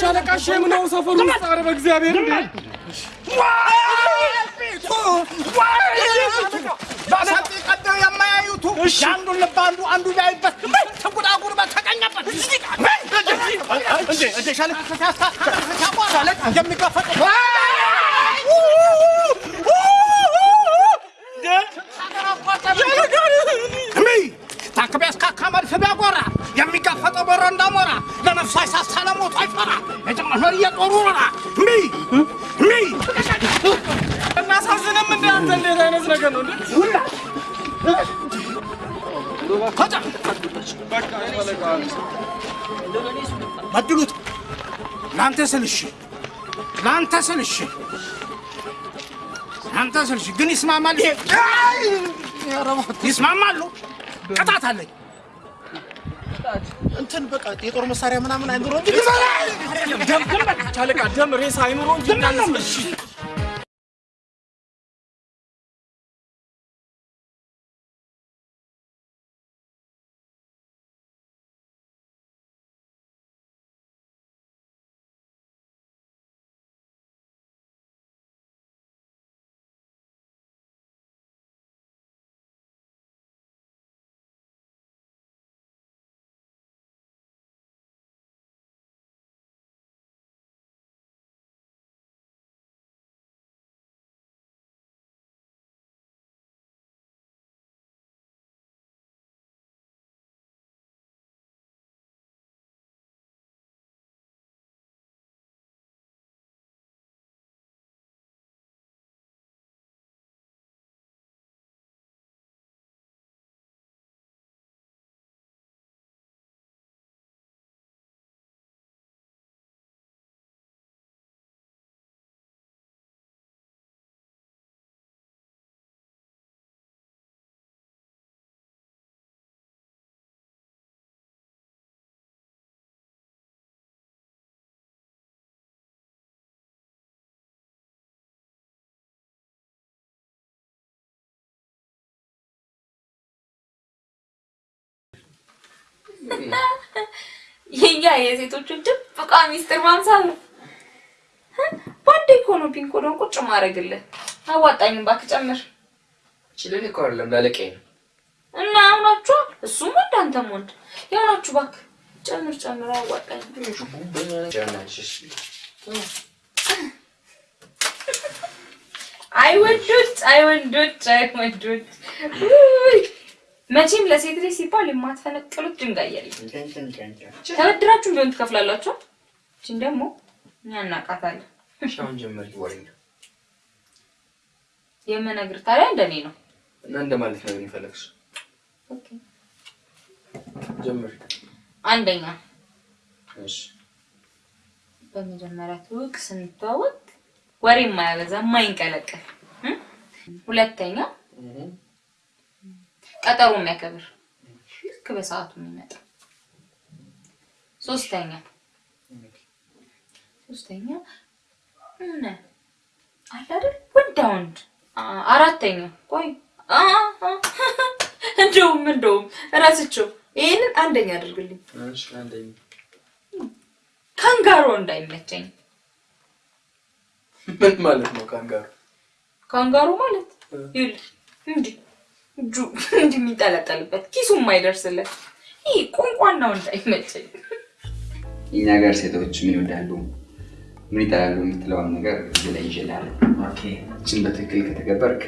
ሻለቃ ሼም ነው ሰፈሩ ውስጥ። ኧረ በእግዚአብሔር እንዴ የማያዩቱ የአንዱን ልብ አንዱ አንዱ ቢያይበት ተጉዳጉር በተቀኘበት ሻለቃ ታንክ ቢያስካካ መድፍ ቢያጎራ የሚጋፈጠው በረ እንዳሞራ ለነፍሱ አይሳሳ ለሞቱ አይፈራ የጭማሽር እየጦሩ ኖራ። ሚ ሚ እናሳዝንም እንደ አንተ? እንዴት አይነት ነገር ነው? እንዴ? በድሉት! ለአንተ ስል እሺ ለአንተ ስል እሺ ለአንተ ስል እሺ ግን ይስማማል? ይሄ! ይስማማሉ ቅጣት አለኝ እንትን በቃ የጦር መሳሪያ ምናምን አይምሮ እንጂ ደም ደም ሻለቃ ደም ሬሳ አይኑሮ እንጂ እሺ የኛ የሴቶችን ድብቋ ሚስጥር ማምሳል ነው። ባንዴ እኮ ነው ቁጭ ማድረግልህ። አዋጣኝም እባክህ ጨምር። ችልል እኮ አይደለም ላለቀኝ ነው። እና ያውናችሁ እሱም ወንድ አንተም ወንድ ያውናችሁ እባክህ ጨምር ጨምር። አዋጣኝም አይ ወንዶች አይ መቼም ለሴት ልጅ ሲባል የማትፈነቅሉት ድንጋይ የለም። ተበድራችሁም ቢሆን ትከፍላላችሁ። እችን ደግሞ እኛ እናውቃታለን። አሁን ጀመር ወሬ ነው የምነግርህ ታዲያ እንደኔ ነው። እና እንደማለት ነው የሚፈለግሽ። ጀምር። አንደኛ እሺ በመጀመሪያ ትውቅ ስንተዋወቅ ወሬ የማያበዛ የማይንቀለቀል እ? ሁለተኛ ቀጠሮ የሚያከብር። ልክ በሰዓቱ የሚመጣ። ሶስተኛ። ሶስተኛ? ሆነ አለ አይደል? ወንዳ ወንድ። አራተኛ። ቆይ። እንደውም እንደውም እራስቸው ይሄንን አንደኛ አድርግልኝ። እሺ አንደኛ። ካንጋሮ እንዳይመቸኝ። ምን ማለት ነው ካንጋሩ? ካንጋሮ ማለት? ይኸውልህ እንዲህ እጁ እንዲህ የሚንጠለጠልበት ኪሱ የማይደርስለት ይህ ቋንቋናው እንዳይመቸኝ። የኛ ሀገር ሴቶች ምን ይወዳሉ፣ ምን ይጠላሉ የምትለውን ነገር እዚህ ላይ ይችላል። እችን በትክክል ከተገበርክ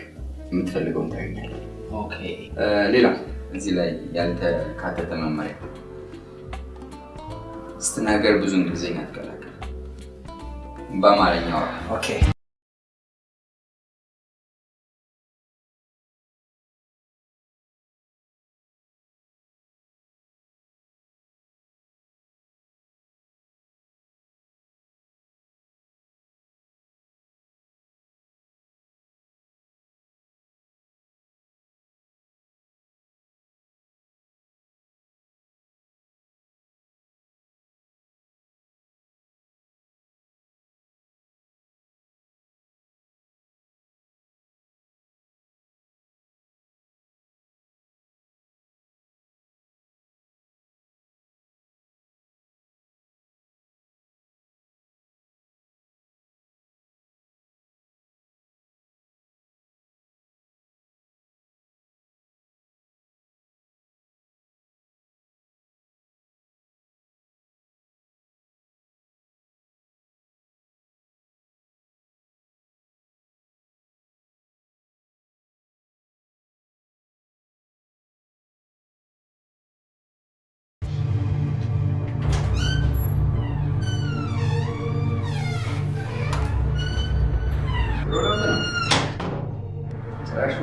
የምትፈልገውን ታገኛለህ። ሌላ እዚህ ላይ ያልተካተተ መመሪያ። ስትናገር ብዙ እንግሊዝኛ ትቀላቀል፣ በአማርኛ አውራ።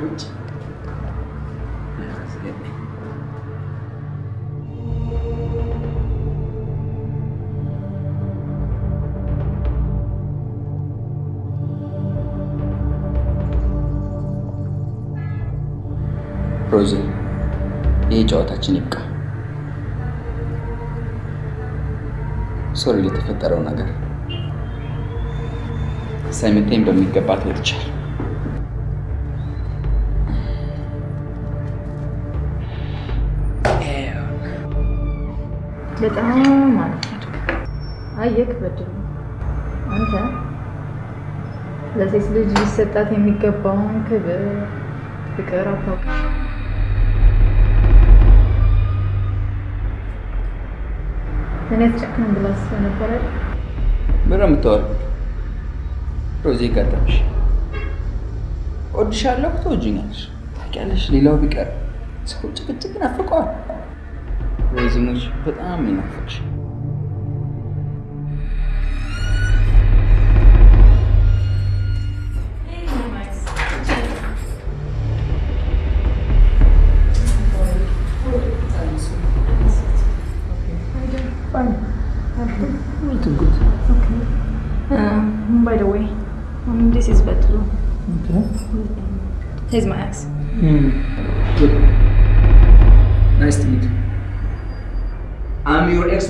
ውጭ ሮዚ፣ ይህ ጨዋታችን ይብቃ። ሶሪ ለተፈጠረው ነገር ሳይመታኝ በሚገባ ተወጥቻለሁ። በጣም ማለት አየክ በድሉ አንተ ለሴት ልጅ ሊሰጣት የሚገባውን ክብር፣ ፍቅር አታውቅም። እኔ አትጨክንም ብላ? ምን ነው የምታወሪው? ሮዚ ገጠምሽ። እወድሻለሁ፣ ትወጂኛለሽ። ታውቂያለሽ፣ ሌላው ቢቀር ሰው ጭቅጭቅ ናፍቀዋል። ሮዚ ሙች በጣም ነው የናፈቅሽ። Everything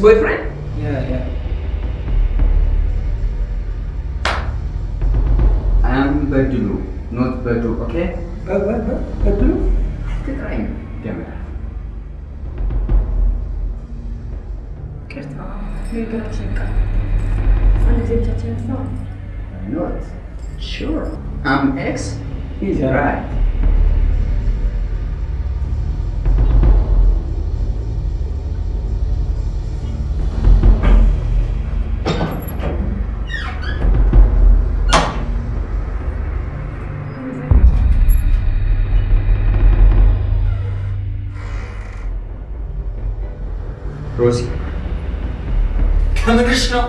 ex-boyfriend? ሮዚ ከምርሽ ነው?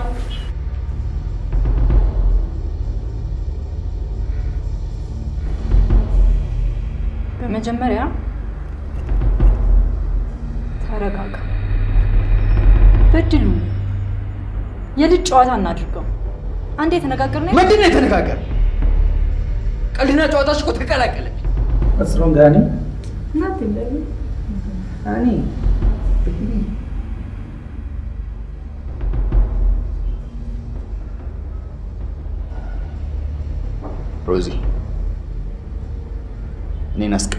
በመጀመሪያ ተረጋጋ። በድሉ የልጅ ጨዋታ እናድርገው። አንዴ የተነጋገርነው ምንድን ነው የተነጋገር? ቀልድና ጨዋታሽ እኮ ተቀላቀለች። What's wrong, Danny? Nothing,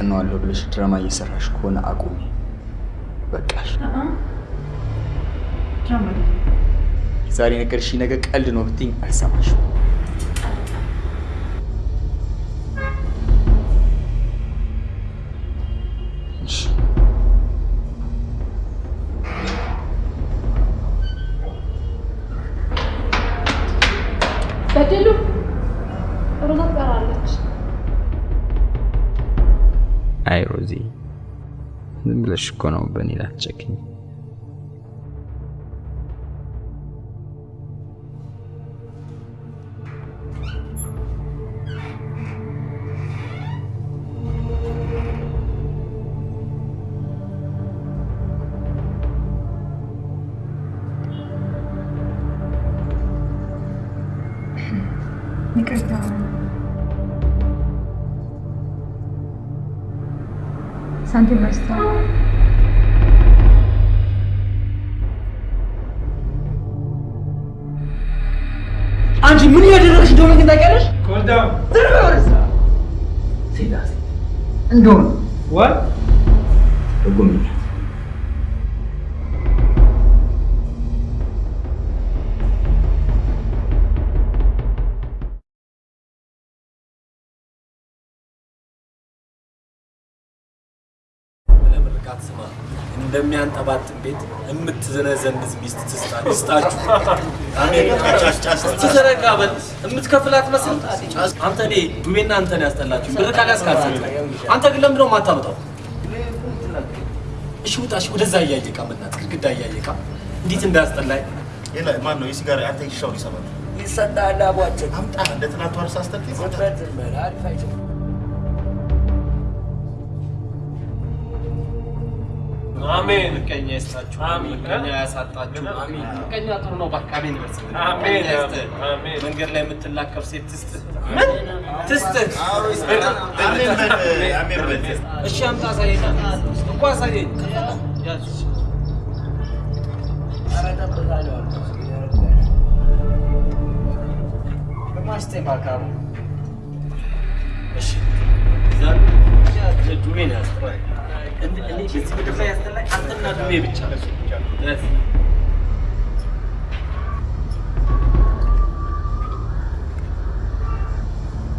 እኔን አስቀነዋለሁ ብለሽ ድራማ እየሰራሽ ከሆነ አቁሚ። በቃሽ። ዛሬ ነገርሽኝ ነገ ቀልድ ነው ብትይኝ አልሰማሽም። ዝም ብለሽ እኮ ነው በእኔ ላትጨክኝ። እንደሆነ? ለምርቃት ስማ እንደሚያንጠባጥን ቤት የምትዘነዘንዝ ሚስት ትስጣ- ይስጣችሁ። ትዘረጋ በል። የምትከፍላት መስል አንተ እኔ ዱቤና አንተን ያስጠላችሁ። ብር አልሰጥም። አንተ ግን ለምንድነው የማታመጣው? እሺ ውጣ፣ እሺ። ወደዛ እያየቃ በእናትህ ግድግዳ እያየቃ እንዴት እንዳያስጠላኝ? ማን ነው የሲጋራ አንተ ይሻው ይሰማል። ይሰጣል አቧቸው አምጣ እንደ ትናንቱ አርሳ አስተርት አሜን። ምቀኛ ይስጣችሁ። አሜን። ምቀኛ ያሳጣችሁ። አሜን። ምቀኛ ጥሩ ነው። አሜን አሜን። አሜን። መንገድ ላይ የምትላከፍ ሴት ምን? አሜን በል። እሺ አምጣ፣ አሳየኝ እኮ ያዝ። እሺ ዛሬ በዚህ ምድር ላይ ያስጠላኝ አንተና ዱቤ ብቻ። ያዝ።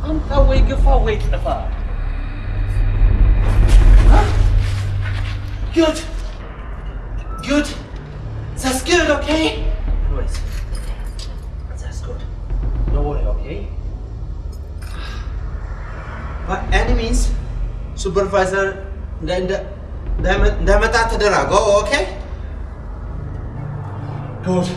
አምጣ ወይ ግፋ ወይ ጥፋ። Good. Good. That's good, okay? Boys, that's good. Don't worry, okay? By any means, supervisor እንደ- እንደ- እንዳይመ- እንዳይመጣ ተደረገው። ኦኬ ጉድ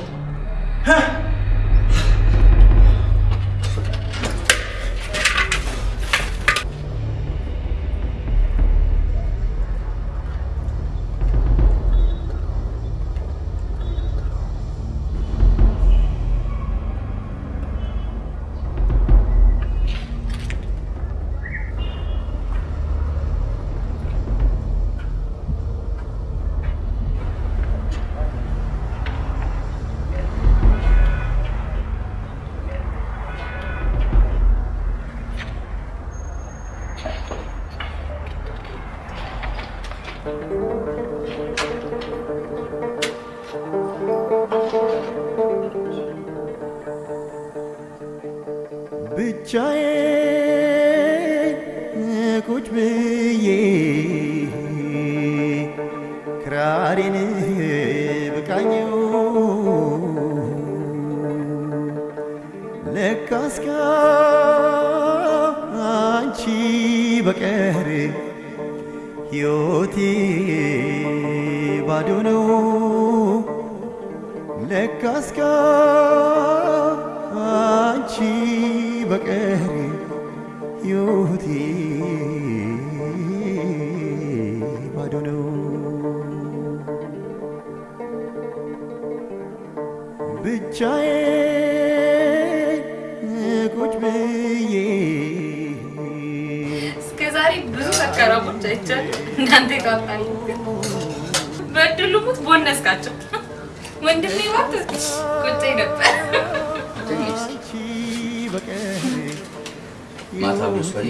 ማታ ወስፈሪ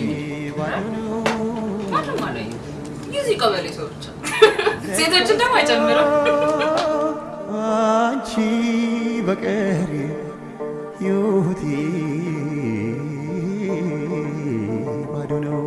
ማንም አላየም። የዚህ ቀበሌ ሰው ብቻ ሴቶችን ደግሞ አይጨምርም። አንቺ በቀር ሕይወቴ ባዶ ነው።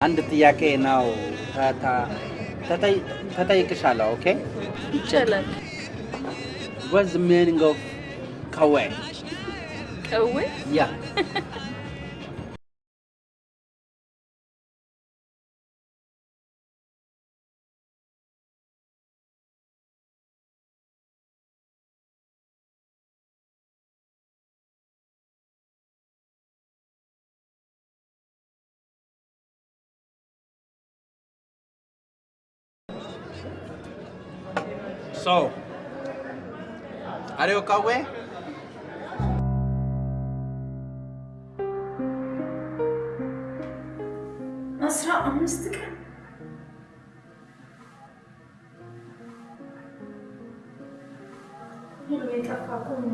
አንድ ጥያቄ ነው ተጠይቅሻለሁ። ኦኬ ይቻላል። What's the meaning of kawe? ቀዌ Yeah. So, are you kawe? አስራ አምስት ቀን ሁሉ የጠፋ እኮ ምን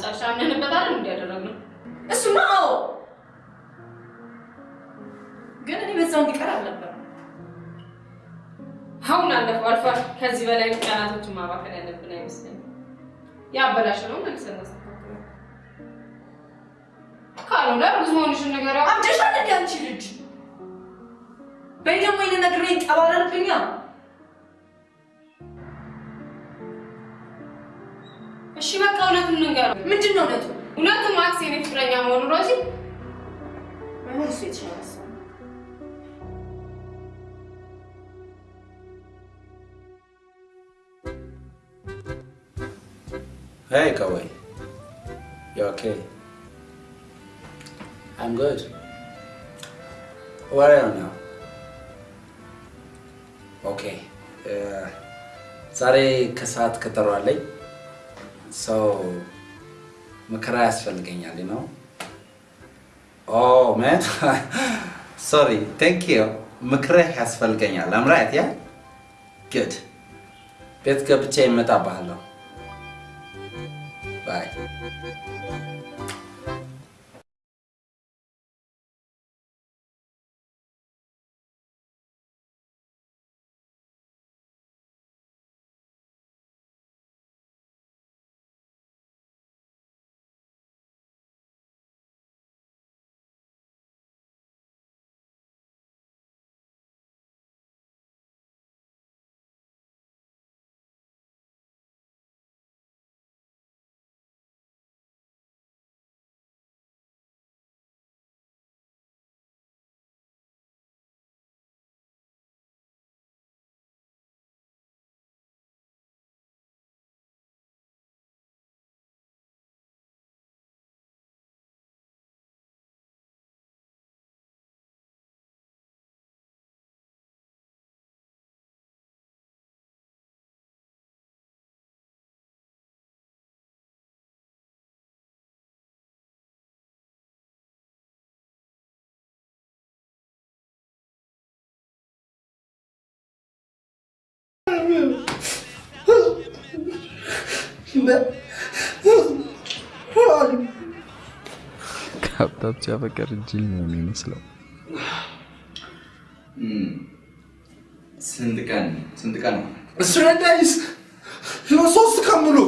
ታመጫለሽ? አምነንበታል እንዲያደረግ ነው። እሱማ አዎ፣ ግን እኔ በዛው እንዲቀር አልነበረም። አሁን አለፈው አልፏል። ከዚህ በላይ ቀናቶችን ማባከን ያለብን አይመስለኝም። ያበላሽ ነው መልሰን ካልሆነ ብዙ ሆንሽን ነገር አብደሻል አንቺ ልጅ? በይ ደግሞ ይሄን ነግሬኝ ጠባረርብኛ። እሺ በቃ እውነቱን እንንገረው። ምንድን ነው እውነቱ? እውነቱ ማክስ የኔ ፍቅረኛ መሆኑ ሮዚ እሱ የተሻለ Hey, Kawai. You okay? I'm good. Where are you now? Okay ዛሬ ከሰዓት ቀጠሮ አለኝ። ሰው ምክር ያስፈልገኛል ነው። Oh sorry thank you ምክርህ ያስፈልገኛል። Alright yeah good ቤት ገብቼ እመጣብሃለሁ። Bye ከሀብታም ሲያፈቅር ጅል ነው የሚመስለው። ስንት ቀን? ስንት ቀን. ሶስት ሙሉ።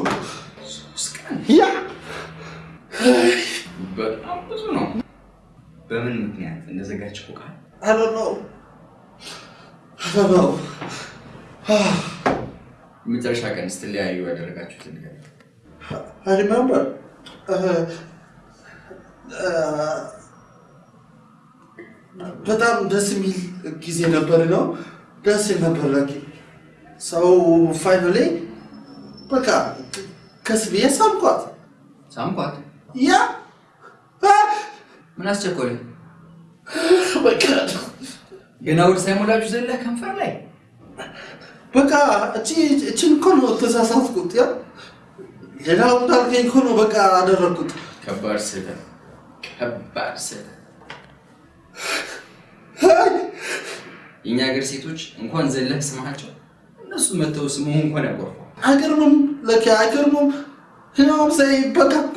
ያ! በጣም ብዙ ነው። በምን ምክንያት? እንደዘጋችሁ ቃል? I don't መጨረሻ ቀን ስትለያዩ ያደረጋችሁትን ነገር? I remember. በጣም ደስ የሚል ጊዜ ነበር ነው? ደስ ነበር ላኪ። ሰው ፋይናሌ በቃ ከስ ብዬ ሳምኳት። ሳምኳት? ያ! ምን አስቸኮለ? በቃ ገና ወደ ሳይሞላችሁ ዘለህ ከንፈር ላይ በቃ እቺን እኮ ነው ተሳሳትኩት። ያ ሌላው እንዳልከኝ እኮ ነው በቃ አደረግኩት ከባድ ስህተት፣ ከባድ ስህተት። የእኛ ሀገር ሴቶች እንኳን ዘለህ ስማቸው እነሱ መተው ስምህ እንኳን ያጎርፋል። አይገርምም? ለኪ አይገርምም? ህናም ሳይ በቃ እኮ።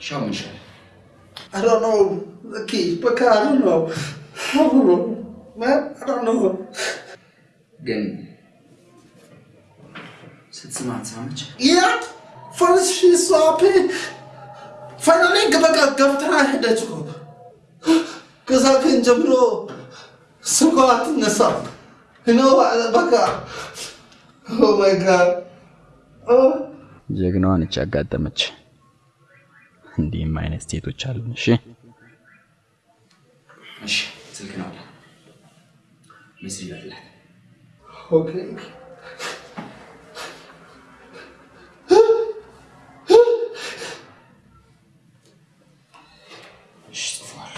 ሻው ምን don't know. Okay, በቃ I don't know. Man, I don't know. ግን ስትስማት ሳመች Yeah, first she saw me. Finally በቃ ገፍትራ ሄደች እኮ። ከዛ ቀን ጀምሮ ስልኳ አትነሳም። You know, በቃ Oh my God. Oh. ጀግናዋ ነች ያጋጠመች። እንዲህም አይነት ሴቶች አሉን። እሺ እሺ፣ ስልክ ነው message ላክላት። Okay. እሺ፣ ጽፏል።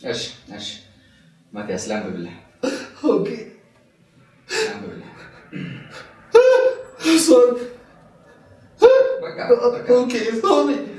እሺ፣ እሺ፣ ማቲያስ ላንብብልህ፣ Okay. Okay, sorry.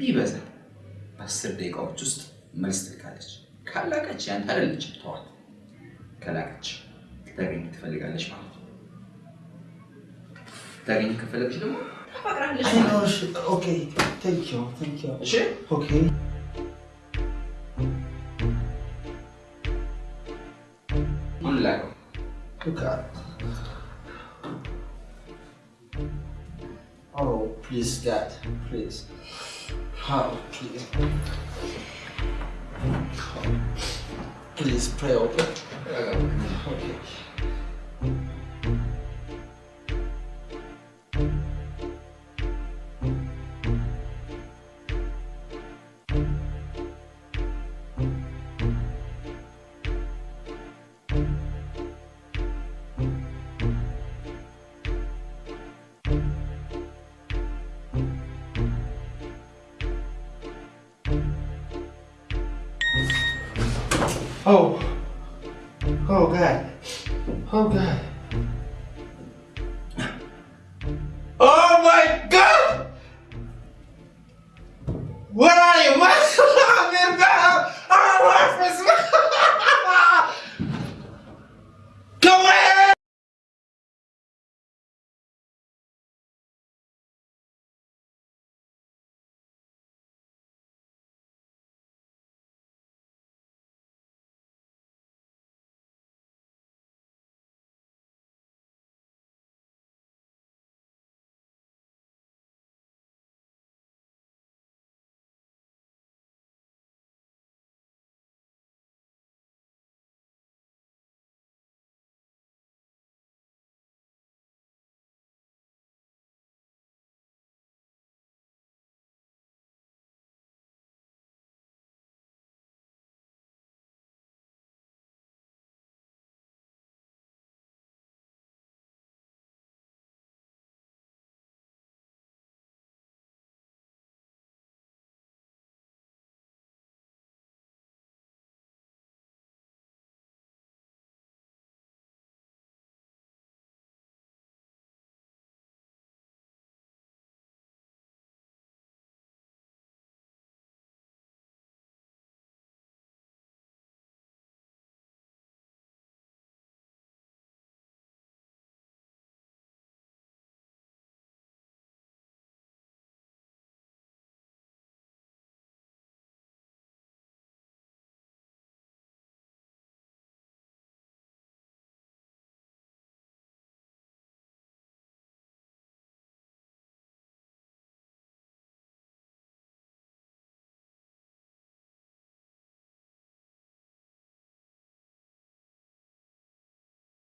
ቢበዛ በአስር ደቂቃዎች ውስጥ መልስ ትልካለች። ካላቀች ያንተ አይደለችም፣ ተዋት። ከላቀች ልታገኝ ትፈልጋለች ማለት ነው። ልታገኝ ከፈለገች ደግሞ ታፈቅራለች ማለት. ነው።. Oh, please, please. Please. Please pray, uh, okay? Okay.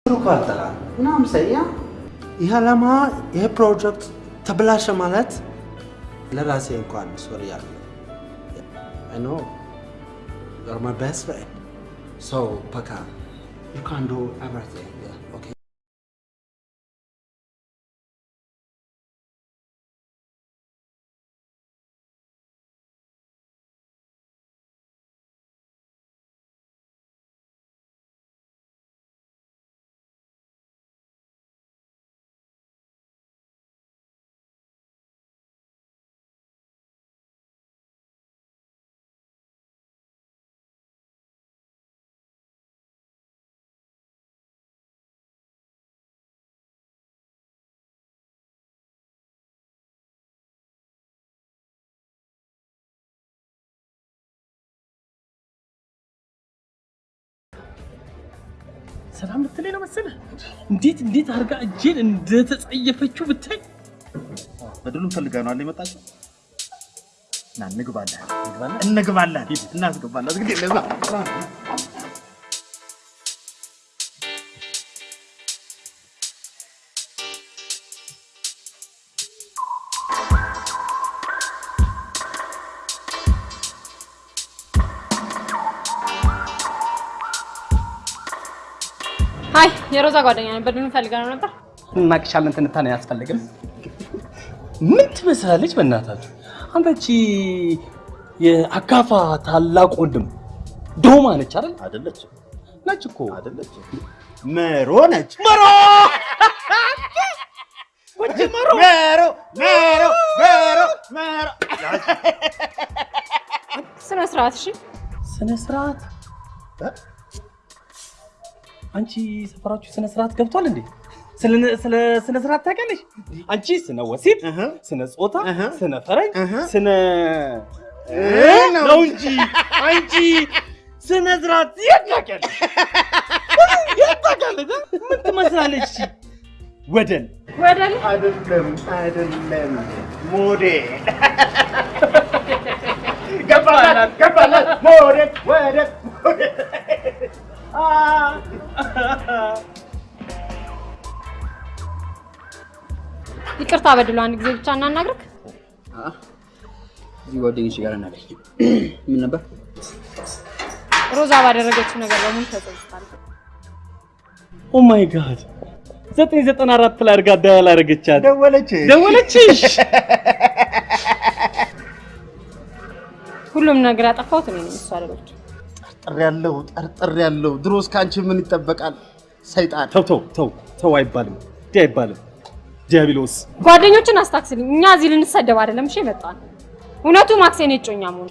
ኳርተራ ምናምን ሰያ ይህ ዓላማ ይህ ፕሮጀክት ተበላሸ ማለት ለራሴ እንኳን ሶሪ ያለ I know you're my best friend. So, Paka, you can do ሰላም ልትለኝ ነው መሰለህ? እንዴት እንዴት አድርጋ እጄን እንደተጸየፈችው ብታይ። በድሉን ፈልጋ ነው አለ የመጣችው። ና እንግባለን፣ እንግባለን፣ እናስገባለን። እንግዲህ ለዛ የሮዛ ጓደኛ ነበር። ምን ፈልጋ ነው ነበር? እናቅሻለን፣ ትንታኔ አያስፈልግም። ምን ትመስላለች በእናታችሁ? አንተ እቺ የአካፋ ታላቅ ወንድም ዶማ ነች አይደል? አይደለችም። ነች እኮ አይደለችም። መሮ ነች። መሮ መሮ መሮ መሮ መሮ መሮ ስነ ስርዓት እሺ። ስነ ስርዓት አንቺ ሰፈራችሁ ስነ ስርዓት ገብቷል እንዴ? ስለ ስነ ስርዓት ታውቂያለሽ? አንቺ ስነ ወሲብ፣ ስነ ጾታ፣ ስነ ፈረንጅ፣ ስነ ነው እንጂ አንቺ ስነ ስርዓት የት ታውቂያለሽ? የት ታውቂያለሽ? ምን ትመስላለች? ወደን ወደን አይደለም አይደለም፣ ሞዴል። ገባላት ገባላት፣ ሞዴል ወደል ሞዴል ይቅርታ በድሎ አንድ ጊዜ ብቻ እናናግርክ። እዚህ ጓደኞች ጋር እናገኝ። ምን ነበር? ሮዛ ባደረገችው ነገር በሙሉ ተጸጽታለች። Oh my God ዘጠኝ ዘጠና አራት ላይ አድርጋ dial አደረገቻት። ደወለችሽ ደወለችሽ። ሁሉም ነገር ያጠፋሁት እኔ ነኝ፣ እሷ አይደለችም። ጠርጥር ያለው ጠርጥር ያለው ድሮስ ከአንቺ ምን ይጠበቃል? ሰይጣን ተው ተው ተው ተው አይባልም፣ እንዲህ አይባልም። ዲያብሎስ ጓደኞችን አስታክስልኝ። እኛ እዚህ ልንሰደብ አይደለም እሺ የመጣን። እውነቱ ማክስ የኔ እጮኛ መሆኑ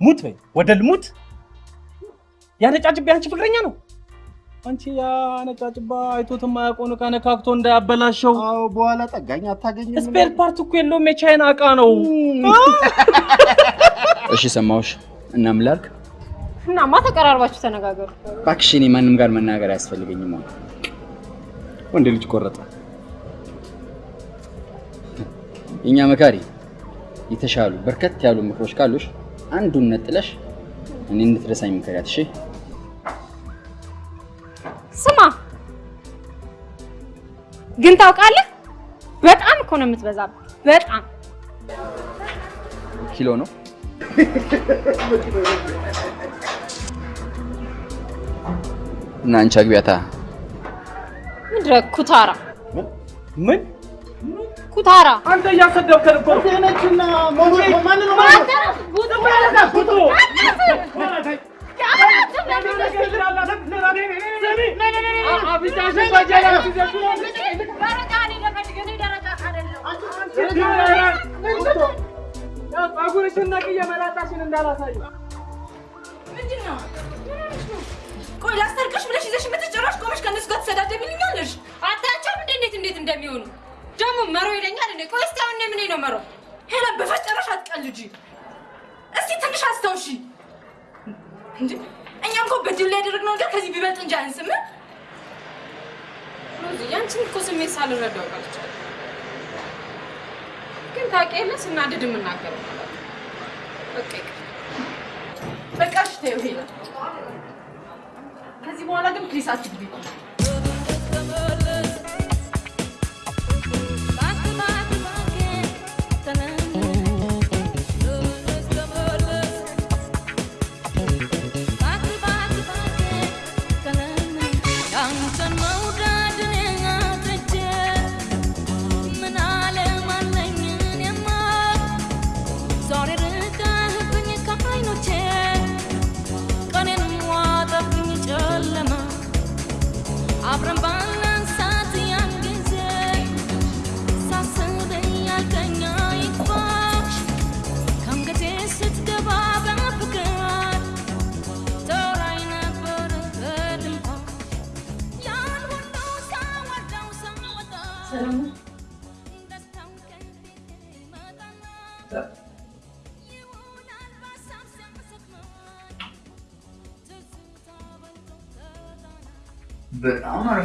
ሙት በይ ወደል ሙት። ያነጫጭባ አንቺ ፍቅረኛ ነው። አንቺ ያነጫጭባ አይቶት የማያውቀውን ዕቃ ነካክቶ እንዳያበላሸው። አዎ በኋላ ጠጋኝ አታገኝም። Spare part እኮ የለውም የቻይና ዕቃ ነው። እሺ ሰማሁሽ። እና ምን ላድርግ? እናማ ተቀራርባችሁ ተነጋገሩ። እባክሽ እኔ ማንም ጋር መናገር አያስፈልገኝም። ወንድ ልጅ ቆረጠ። የእኛ መካሪ የተሻሉ በርከት ያሉ ምክሮች ካሉሽ አንዱን ነጥለሽ እኔ እንድትረሳኝ ምከሪያት። እሺ ስማ! ግን ታውቃለህ፣ በጣም እኮ ነው የምትበዛበት። በጣም ኪሎ ነው? እና አንቺ አግቢያታ። ምንድን ኩታራ። ምን? ኩታራ። አንተ እያሰደብከን እኮ ነችና ማን ነው ጸጉርሽን ነቅዬ መላጣሽን እንዳላሳዩ ምንድን ነው? ቆይ ላስታርቅሽ ብለሽ ይዘሽ የምትጨራሽ ቆመሽ ከእነሱ ጋር ትሰዳደብልኛለሽ? አታያቸውም እንዴ እንዴት እንዴት እንደሚሆኑ ደግሞ መሮ ይለኛል እንዴ? ቆይ እስኪ አሁን ምን ነው መሮ? ሄለን በፈጠረሽ አትቀልጂ። እስቲ ትንሽ አስታውሺ። እኛም እኮ በድል ላይ ያደረግነው ነገር ከዚህ ቢበልጥ እንጂ አያንስም። ሮዚ ያንቺን እኮ ስሜት ሳልረዳው ቀርቻለሁ። ግን ታውቂ የለ ስናድድ የምናገረው በቃ በቃ ተይው ሄለን። ከዚህ በኋላ ግን please አትግቢ።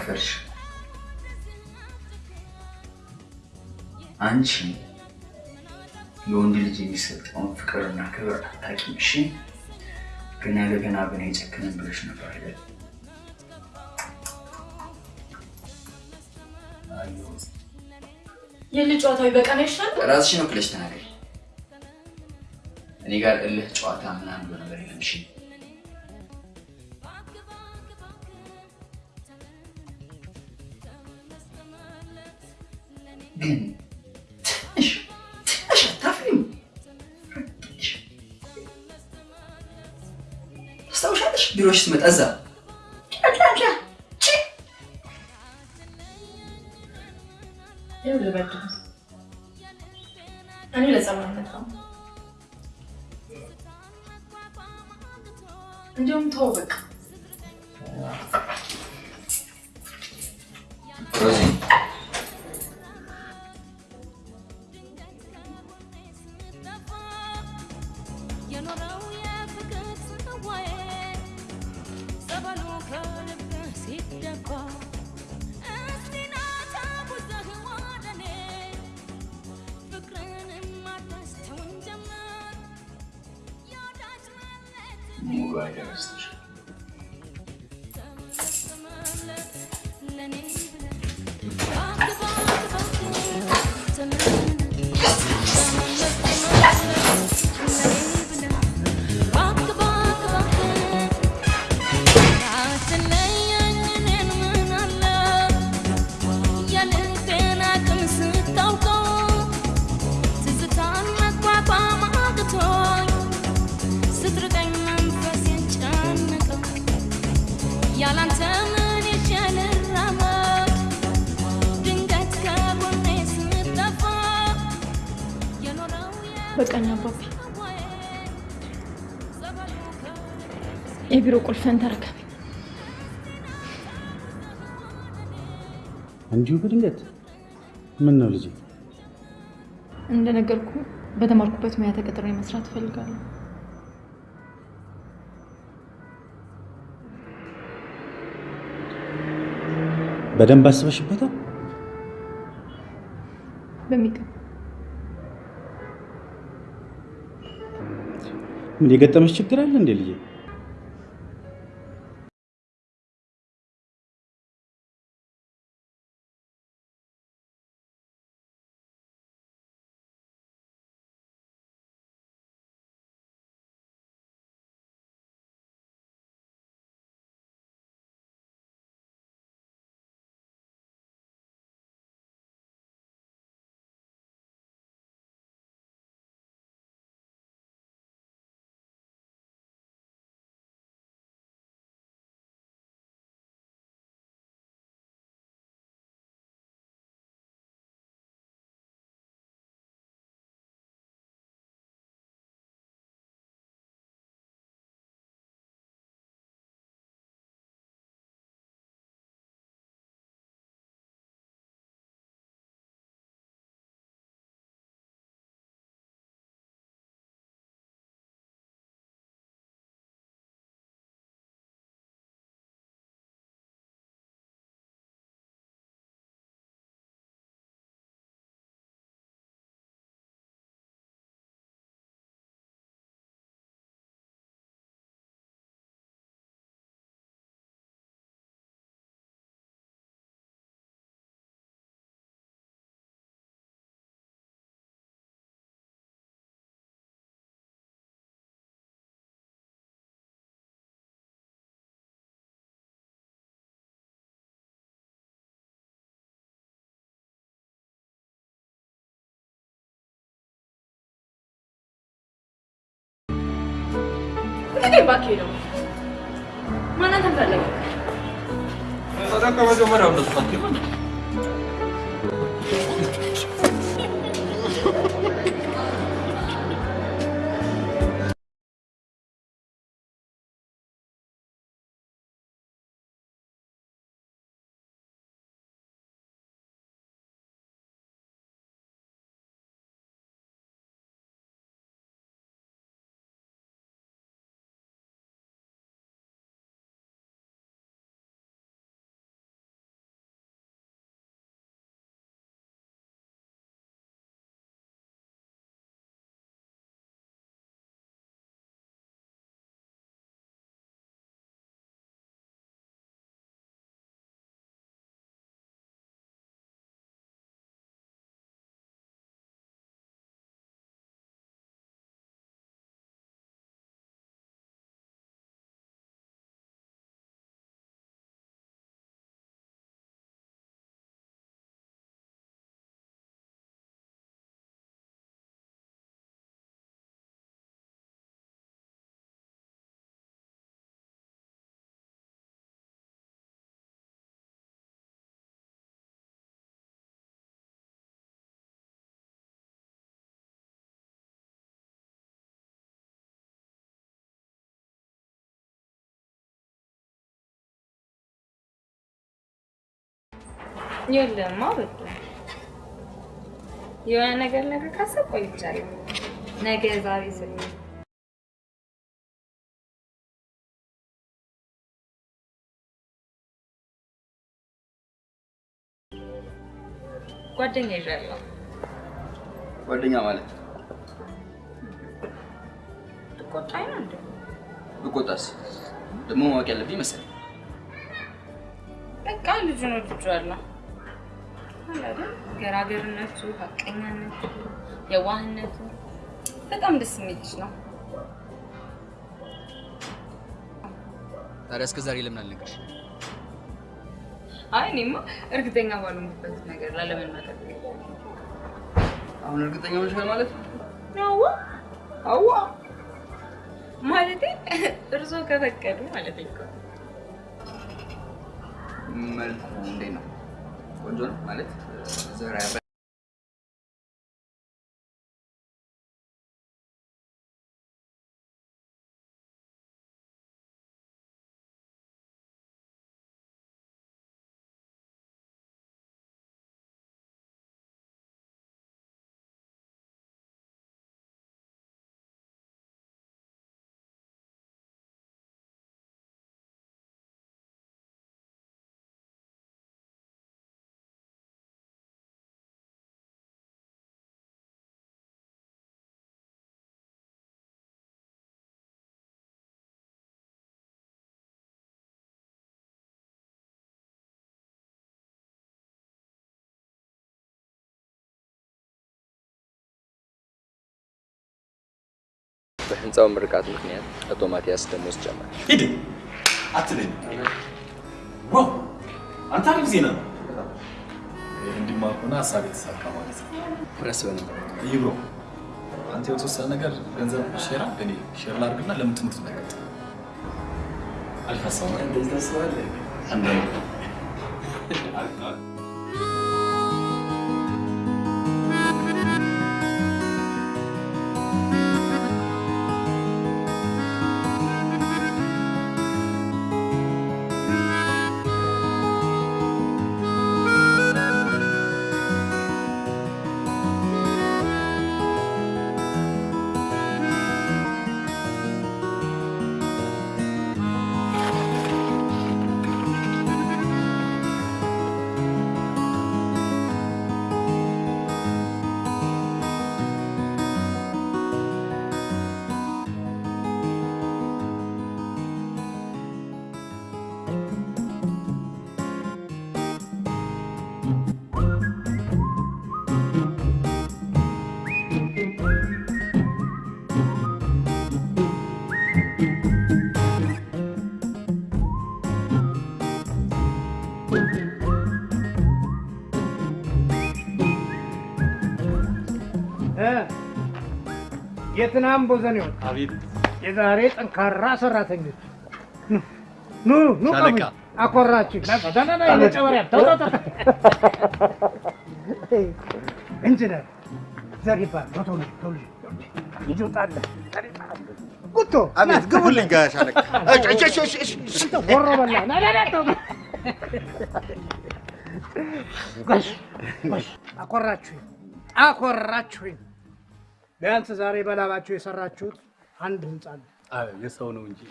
አረፈድሽ። አንቺ ለወንድ ልጅ የሚሰጠውን ፍቅርና ክብር አታውቂም። እሺ ገና ለገና በእኔ ጨክነን ብለሽ ነበር አይደል? የልጅ ጨዋታዊ በቀን ይሻል። ራስሽን ወክለሽ ተናገሪ። እኔ ጋር እልህ ጨዋታ ምናምን ነገር የለም። እሺ بتأذى የቢሮ ቁልፍን ተረከብ። እንዲሁ በድንገት ምን ነው ልጄ? እንደነገርኩ በተማርኩበት ሙያ ተቀጥሬ መስራት እፈልጋለሁ። በደንብ አስበሽበታል? በሚገባ ምን የገጠመሽ ችግር አለ እንዴ ልጄ? ልቀቀኝ እባክህ ደግሞ ማን አንተን ፈለገ? ታዲያ የለማ በቃ የሆነ ነገር ነገር ካሰብ ቆይቻለሁ። ነገ ዛሬ ስል ጓደኛ ይዣለሁ። ጓደኛ ማለት ትቆጣኝ ነው እንዴ? ብቆጣስ ደግሞ ማወቅ ያለብኝ መሰለኝ። በቃ ወድጄዋለሁ። አለ አይደል? ገራገርነቱ፣ ሀቀኛነቱ፣ የዋህነቱ በጣም ደስ የሚል ልጅ ነው። ታዲያ እስከ ዛሬ ለምን አልነገርሽ? አይ እኔማ እርግጠኛ ባልሆንበት ነገር ላለመናገር አሁን እርግጠኛ ሆነሻል ማለት ነው? አዋ አዋ ማለቴ እርሶ ከፈቀዱ ማለት እኮ መልኩ እንዴት ነው ማለት ዘራ በህንፃው ምርቃት ምክንያት አቶ ማቲያስ ደሞዝ ጨመረ። ሂድ አትለኝ። Wow አንተ አሪፍ ዜና ነው። እንዲማ ከሆነ ሀሳብ የተሳካ ማለት ነው። ረስ በነበር ይብሮ አንተ የተወሰነ ነገር ገንዘብ share አድርግ፣ እኔ share ላድርግና ለምን ትምህርት ነገር አሪፍ ሀሳብ ነው። እንደዚህ ታስባለህ? አንዳንድ የትናም ቦዘኔዎች አቤት። የዛሬ ጠንካራ ሰራተኞች። ኑ ኑ ቀሙኝ። አኮራችሁ። ዳዳዳ ተው ተው። ኢንጂነር ዘሪባ ቶሎ ቶሎ ልጅ ውጣለ ጉቶ አቤት፣ ግቡልኝ ጋሽ አለቃ። እሺ፣ እሺ፣ እሺ፣ እሺ፣ እሺ። አንተ ወሮ በላ። ና ና ና ተው። ጎሽ ጎሽ። አኮራችሁኝ አኮራችሁኝ። ቢያንስ ዛሬ በላባችሁ የሰራችሁት አንድ ህንጻ ነው። የሰው ነው እንጂ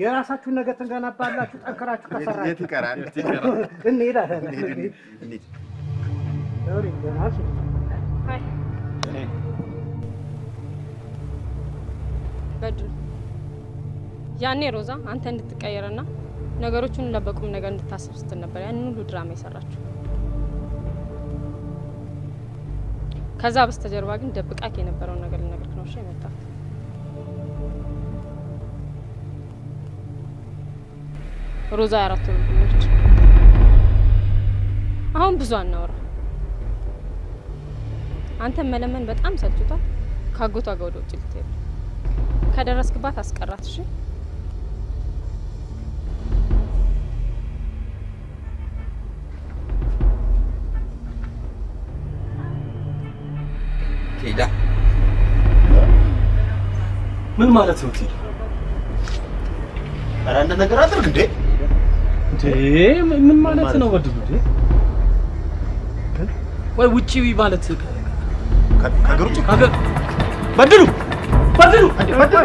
የራሳችሁን ነገር ትገነባላችሁ ጠንክራችሁ ከሰራችሁ። የት ይቀራል? እንሄዳለን። በድሉ ያኔ ሮዛ አንተ እንድትቀየርና ነገሮቹን ለበቁም ነገር እንድታስብ ስትል ነበር ያንን ሁሉ ድራማ የሰራችው። ከዛ በስተጀርባ ግን ደብቃክ የነበረውን ነገር ልነግርህ ነው እሺ የመጣሁት። ሮዛ የአራት ወር አሁን ብዙ አናወራ። አንተን መለመን በጣም ሰልችቷል። ከአጎቷ ጋር ወደ ውጭ ልትሄድ ከደረስክባት አስቀራት። እሺ ሄዳ ምን ማለት ነው? ቴዲ ኧረ አንድ ነገር አድርግ እንዴ! እንዴ? ምን ማለት ነው? በድሉ እንዴ? ወይ ውጪ ማለት ከሀገር ውጭ ከሀገር በድሉ! በድሉ! በድሉ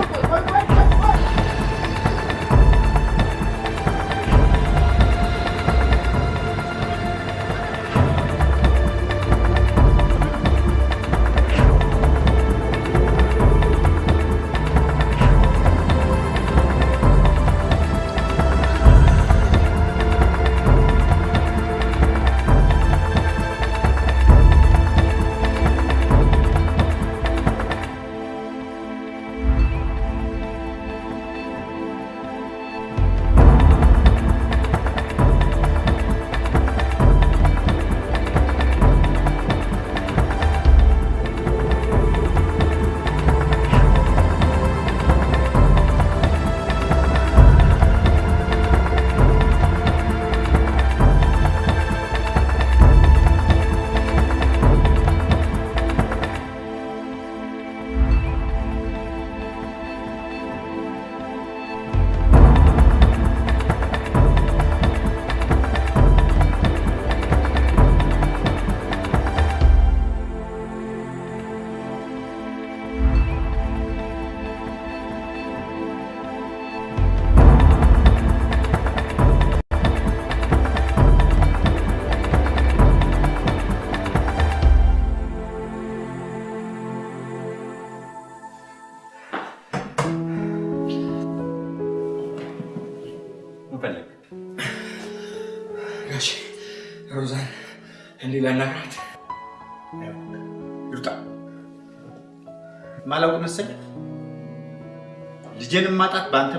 ላናግራት ይውጣ። ማላውቅ መሰለህ ልጄን ማጣት በአንተ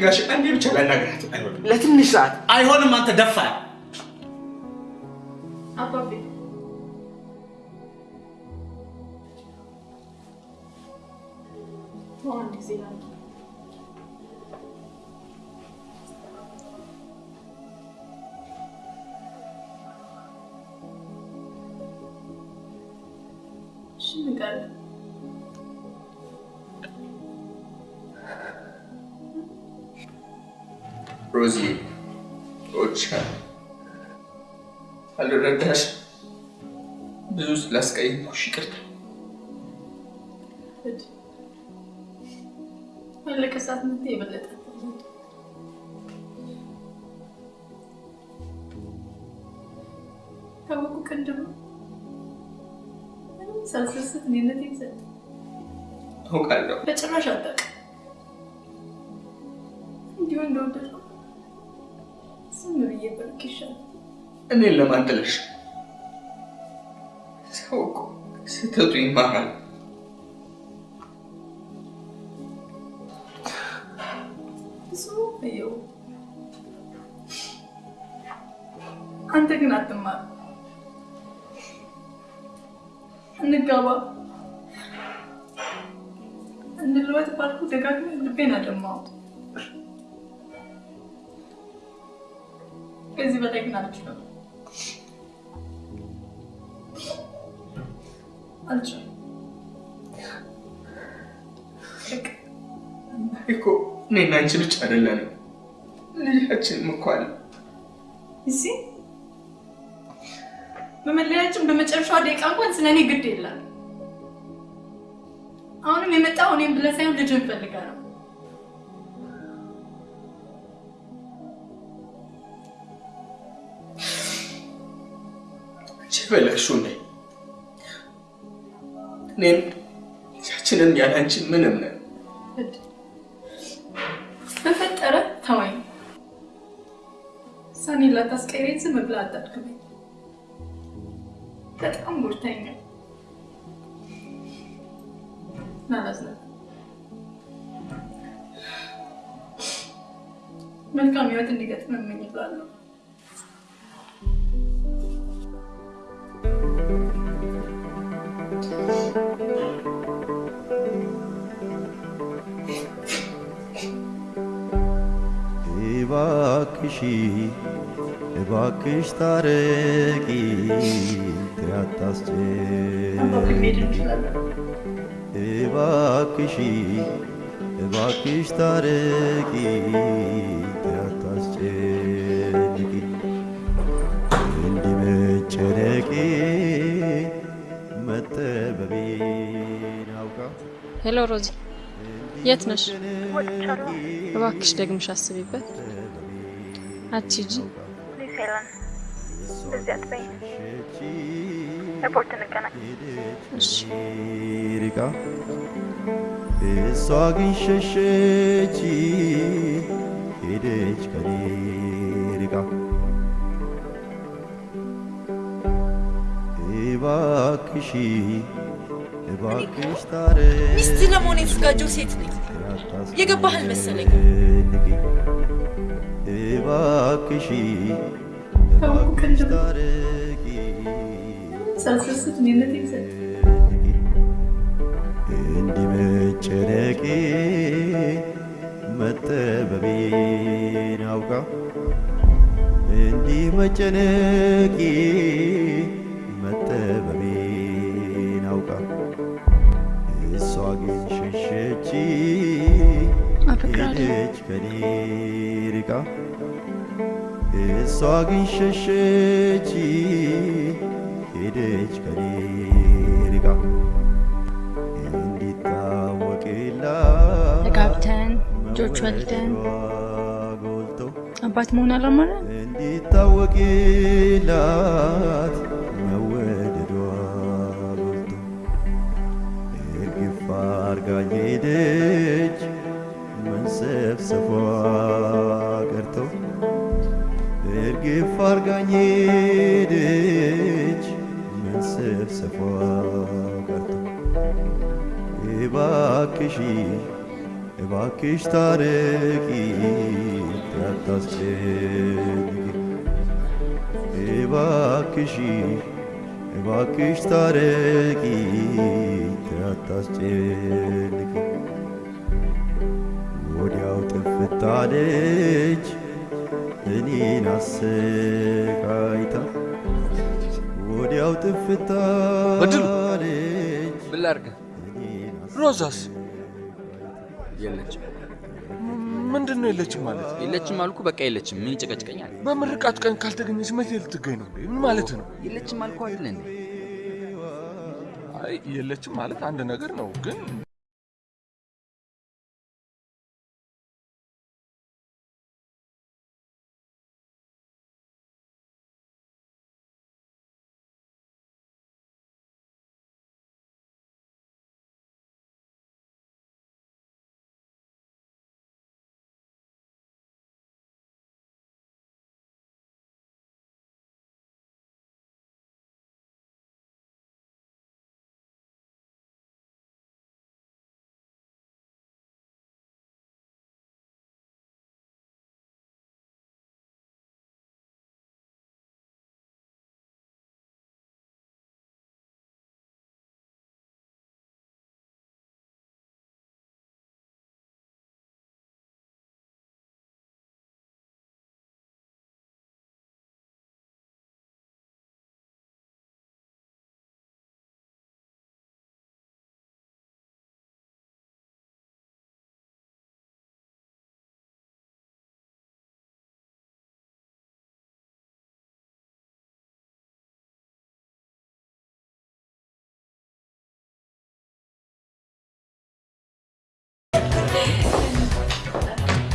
ግን ጋሼ አንዴ ብቻ ላናግራት። አይሆንም፣ ለትንሽ ሰዓት አይሆንም። አንተ ደፋር አባቤ አንድ ጊዜ ላንተ እሺ ምን ቀረ? ሮዚ እወድሻለሁ። አልረዳሽ ብዙ ስላስቀየምኩሽ ይቅርታ። እድ ያለቀ ሰዓት ምት የበለጠ ታወቁ ምንም ሳልሰስት እኔነት ይዘል አውቃለሁ። በጭራሽ አታውቅም። እንዲሁ እንደወደድኩ ብዬ ብርቅ ይሻላል። እኔን ለማን ጥለሽ ሰው እኮ ስህተቱ ይማራል። አይደለንም፣ ልጃችንም እኮ አለ። እዚህ በመለያችን በመጨረሻዋ ደቂቃ እንኳን ስለ እኔ ግድ የለም። አሁንም የመጣው እኔም ብለህ ሳይሆን ልጅን ፈልጋ ነው። አንቺ የፈለግሽው ነኝ። እኔም ልጃችንም ያለ አንቺ ምንም ነን። ላታስቀይረኝ ዝም ብለህ አታድክመኝ። በጣም ጎድተኛል። ናላዝነ መልካም ህይወት እንዲገጥም እመኝልሃለሁ። እባክሽ እባክሽ ታረቂ ትያታስጨንቂ እባክሽ እባክሽ ታረቂ ትያታስጨንቂ እንዲህ መጨነቄ መጠበቤን አውቃ ሄሎ ሮዚ፣ የት ነሽ? እባክሽ ደግምሽ አስቢበት። አትሂጂ። ኤርፖርት እንገናኝ። እሺ። ርቃ እሷ ግን ሸሸች ሄደች ከኔ ርቃ እባክሽ እባክሽ ታረቂ ሚስት ለመሆን የተዘጋጀው ሴት ነኝ። የገባህ አልመሰለኝ። እባክሽ እንዲህ መጨነቄ መጠበቤን አውቃ እንዲህ መጨነቄ መጠበቤን አውቃ እሷ ግን ሸሸች ሄደች ከኔ ርቃ እሷ ግን ሸሸች ሄደች ከኔ ርቃ እንዲታወቅላት ተጋብተን ልጆች ወልደን አባት መሆን አላማረ? እንዲታወቅላት መወደዷ ጎልቶ እርግፍ አርጋኝ ሄደች መንሰፍሰፏ ቀርቶ እርግፍ አርጋኝ ሄደች መንሰፍሰፏ ቀርቶ እባክሽ እባክሽ ታረቂ አታስጨንቂ እባክሽ እባክሽ ታረቂ አታስጨንቂ ወዲያው ጥፍት እኔን አሰቃይታ ወዲያው ምን ላድርግ? ሮዛስ የለችም። ምንድን ነው የለችም ማለት? የለችም አልኩ፣ በቃ የለችም። ምን ይጨቀጭቀኛል? በምርቃት ቀን ካልተገኘች መቼ ልትገኝ ነው? ምን ማለት ነው? የለችም አልኩ አይደል እንዴ? አይ የለችም ማለት አንድ ነገር ነው ግን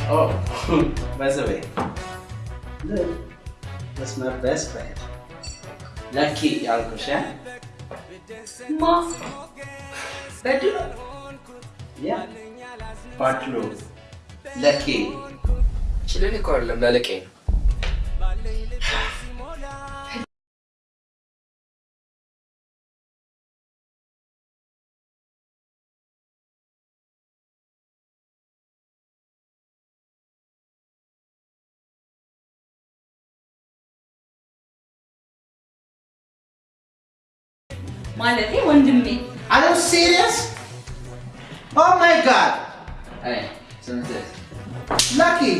Oh, by the way, look, that's my best friend. Lucky ያልኩሽ ያ ማ በድሉ ያ በድሉ ለኪ ችልን እኮ አይደለም ላለቄ ነው። ಮಾಲತಿ ಒಂದುಮ್ಮೆ Are you serious? Oh my god! Hey, sunset. Lucky!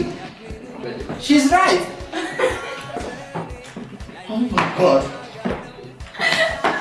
She's right! oh my god!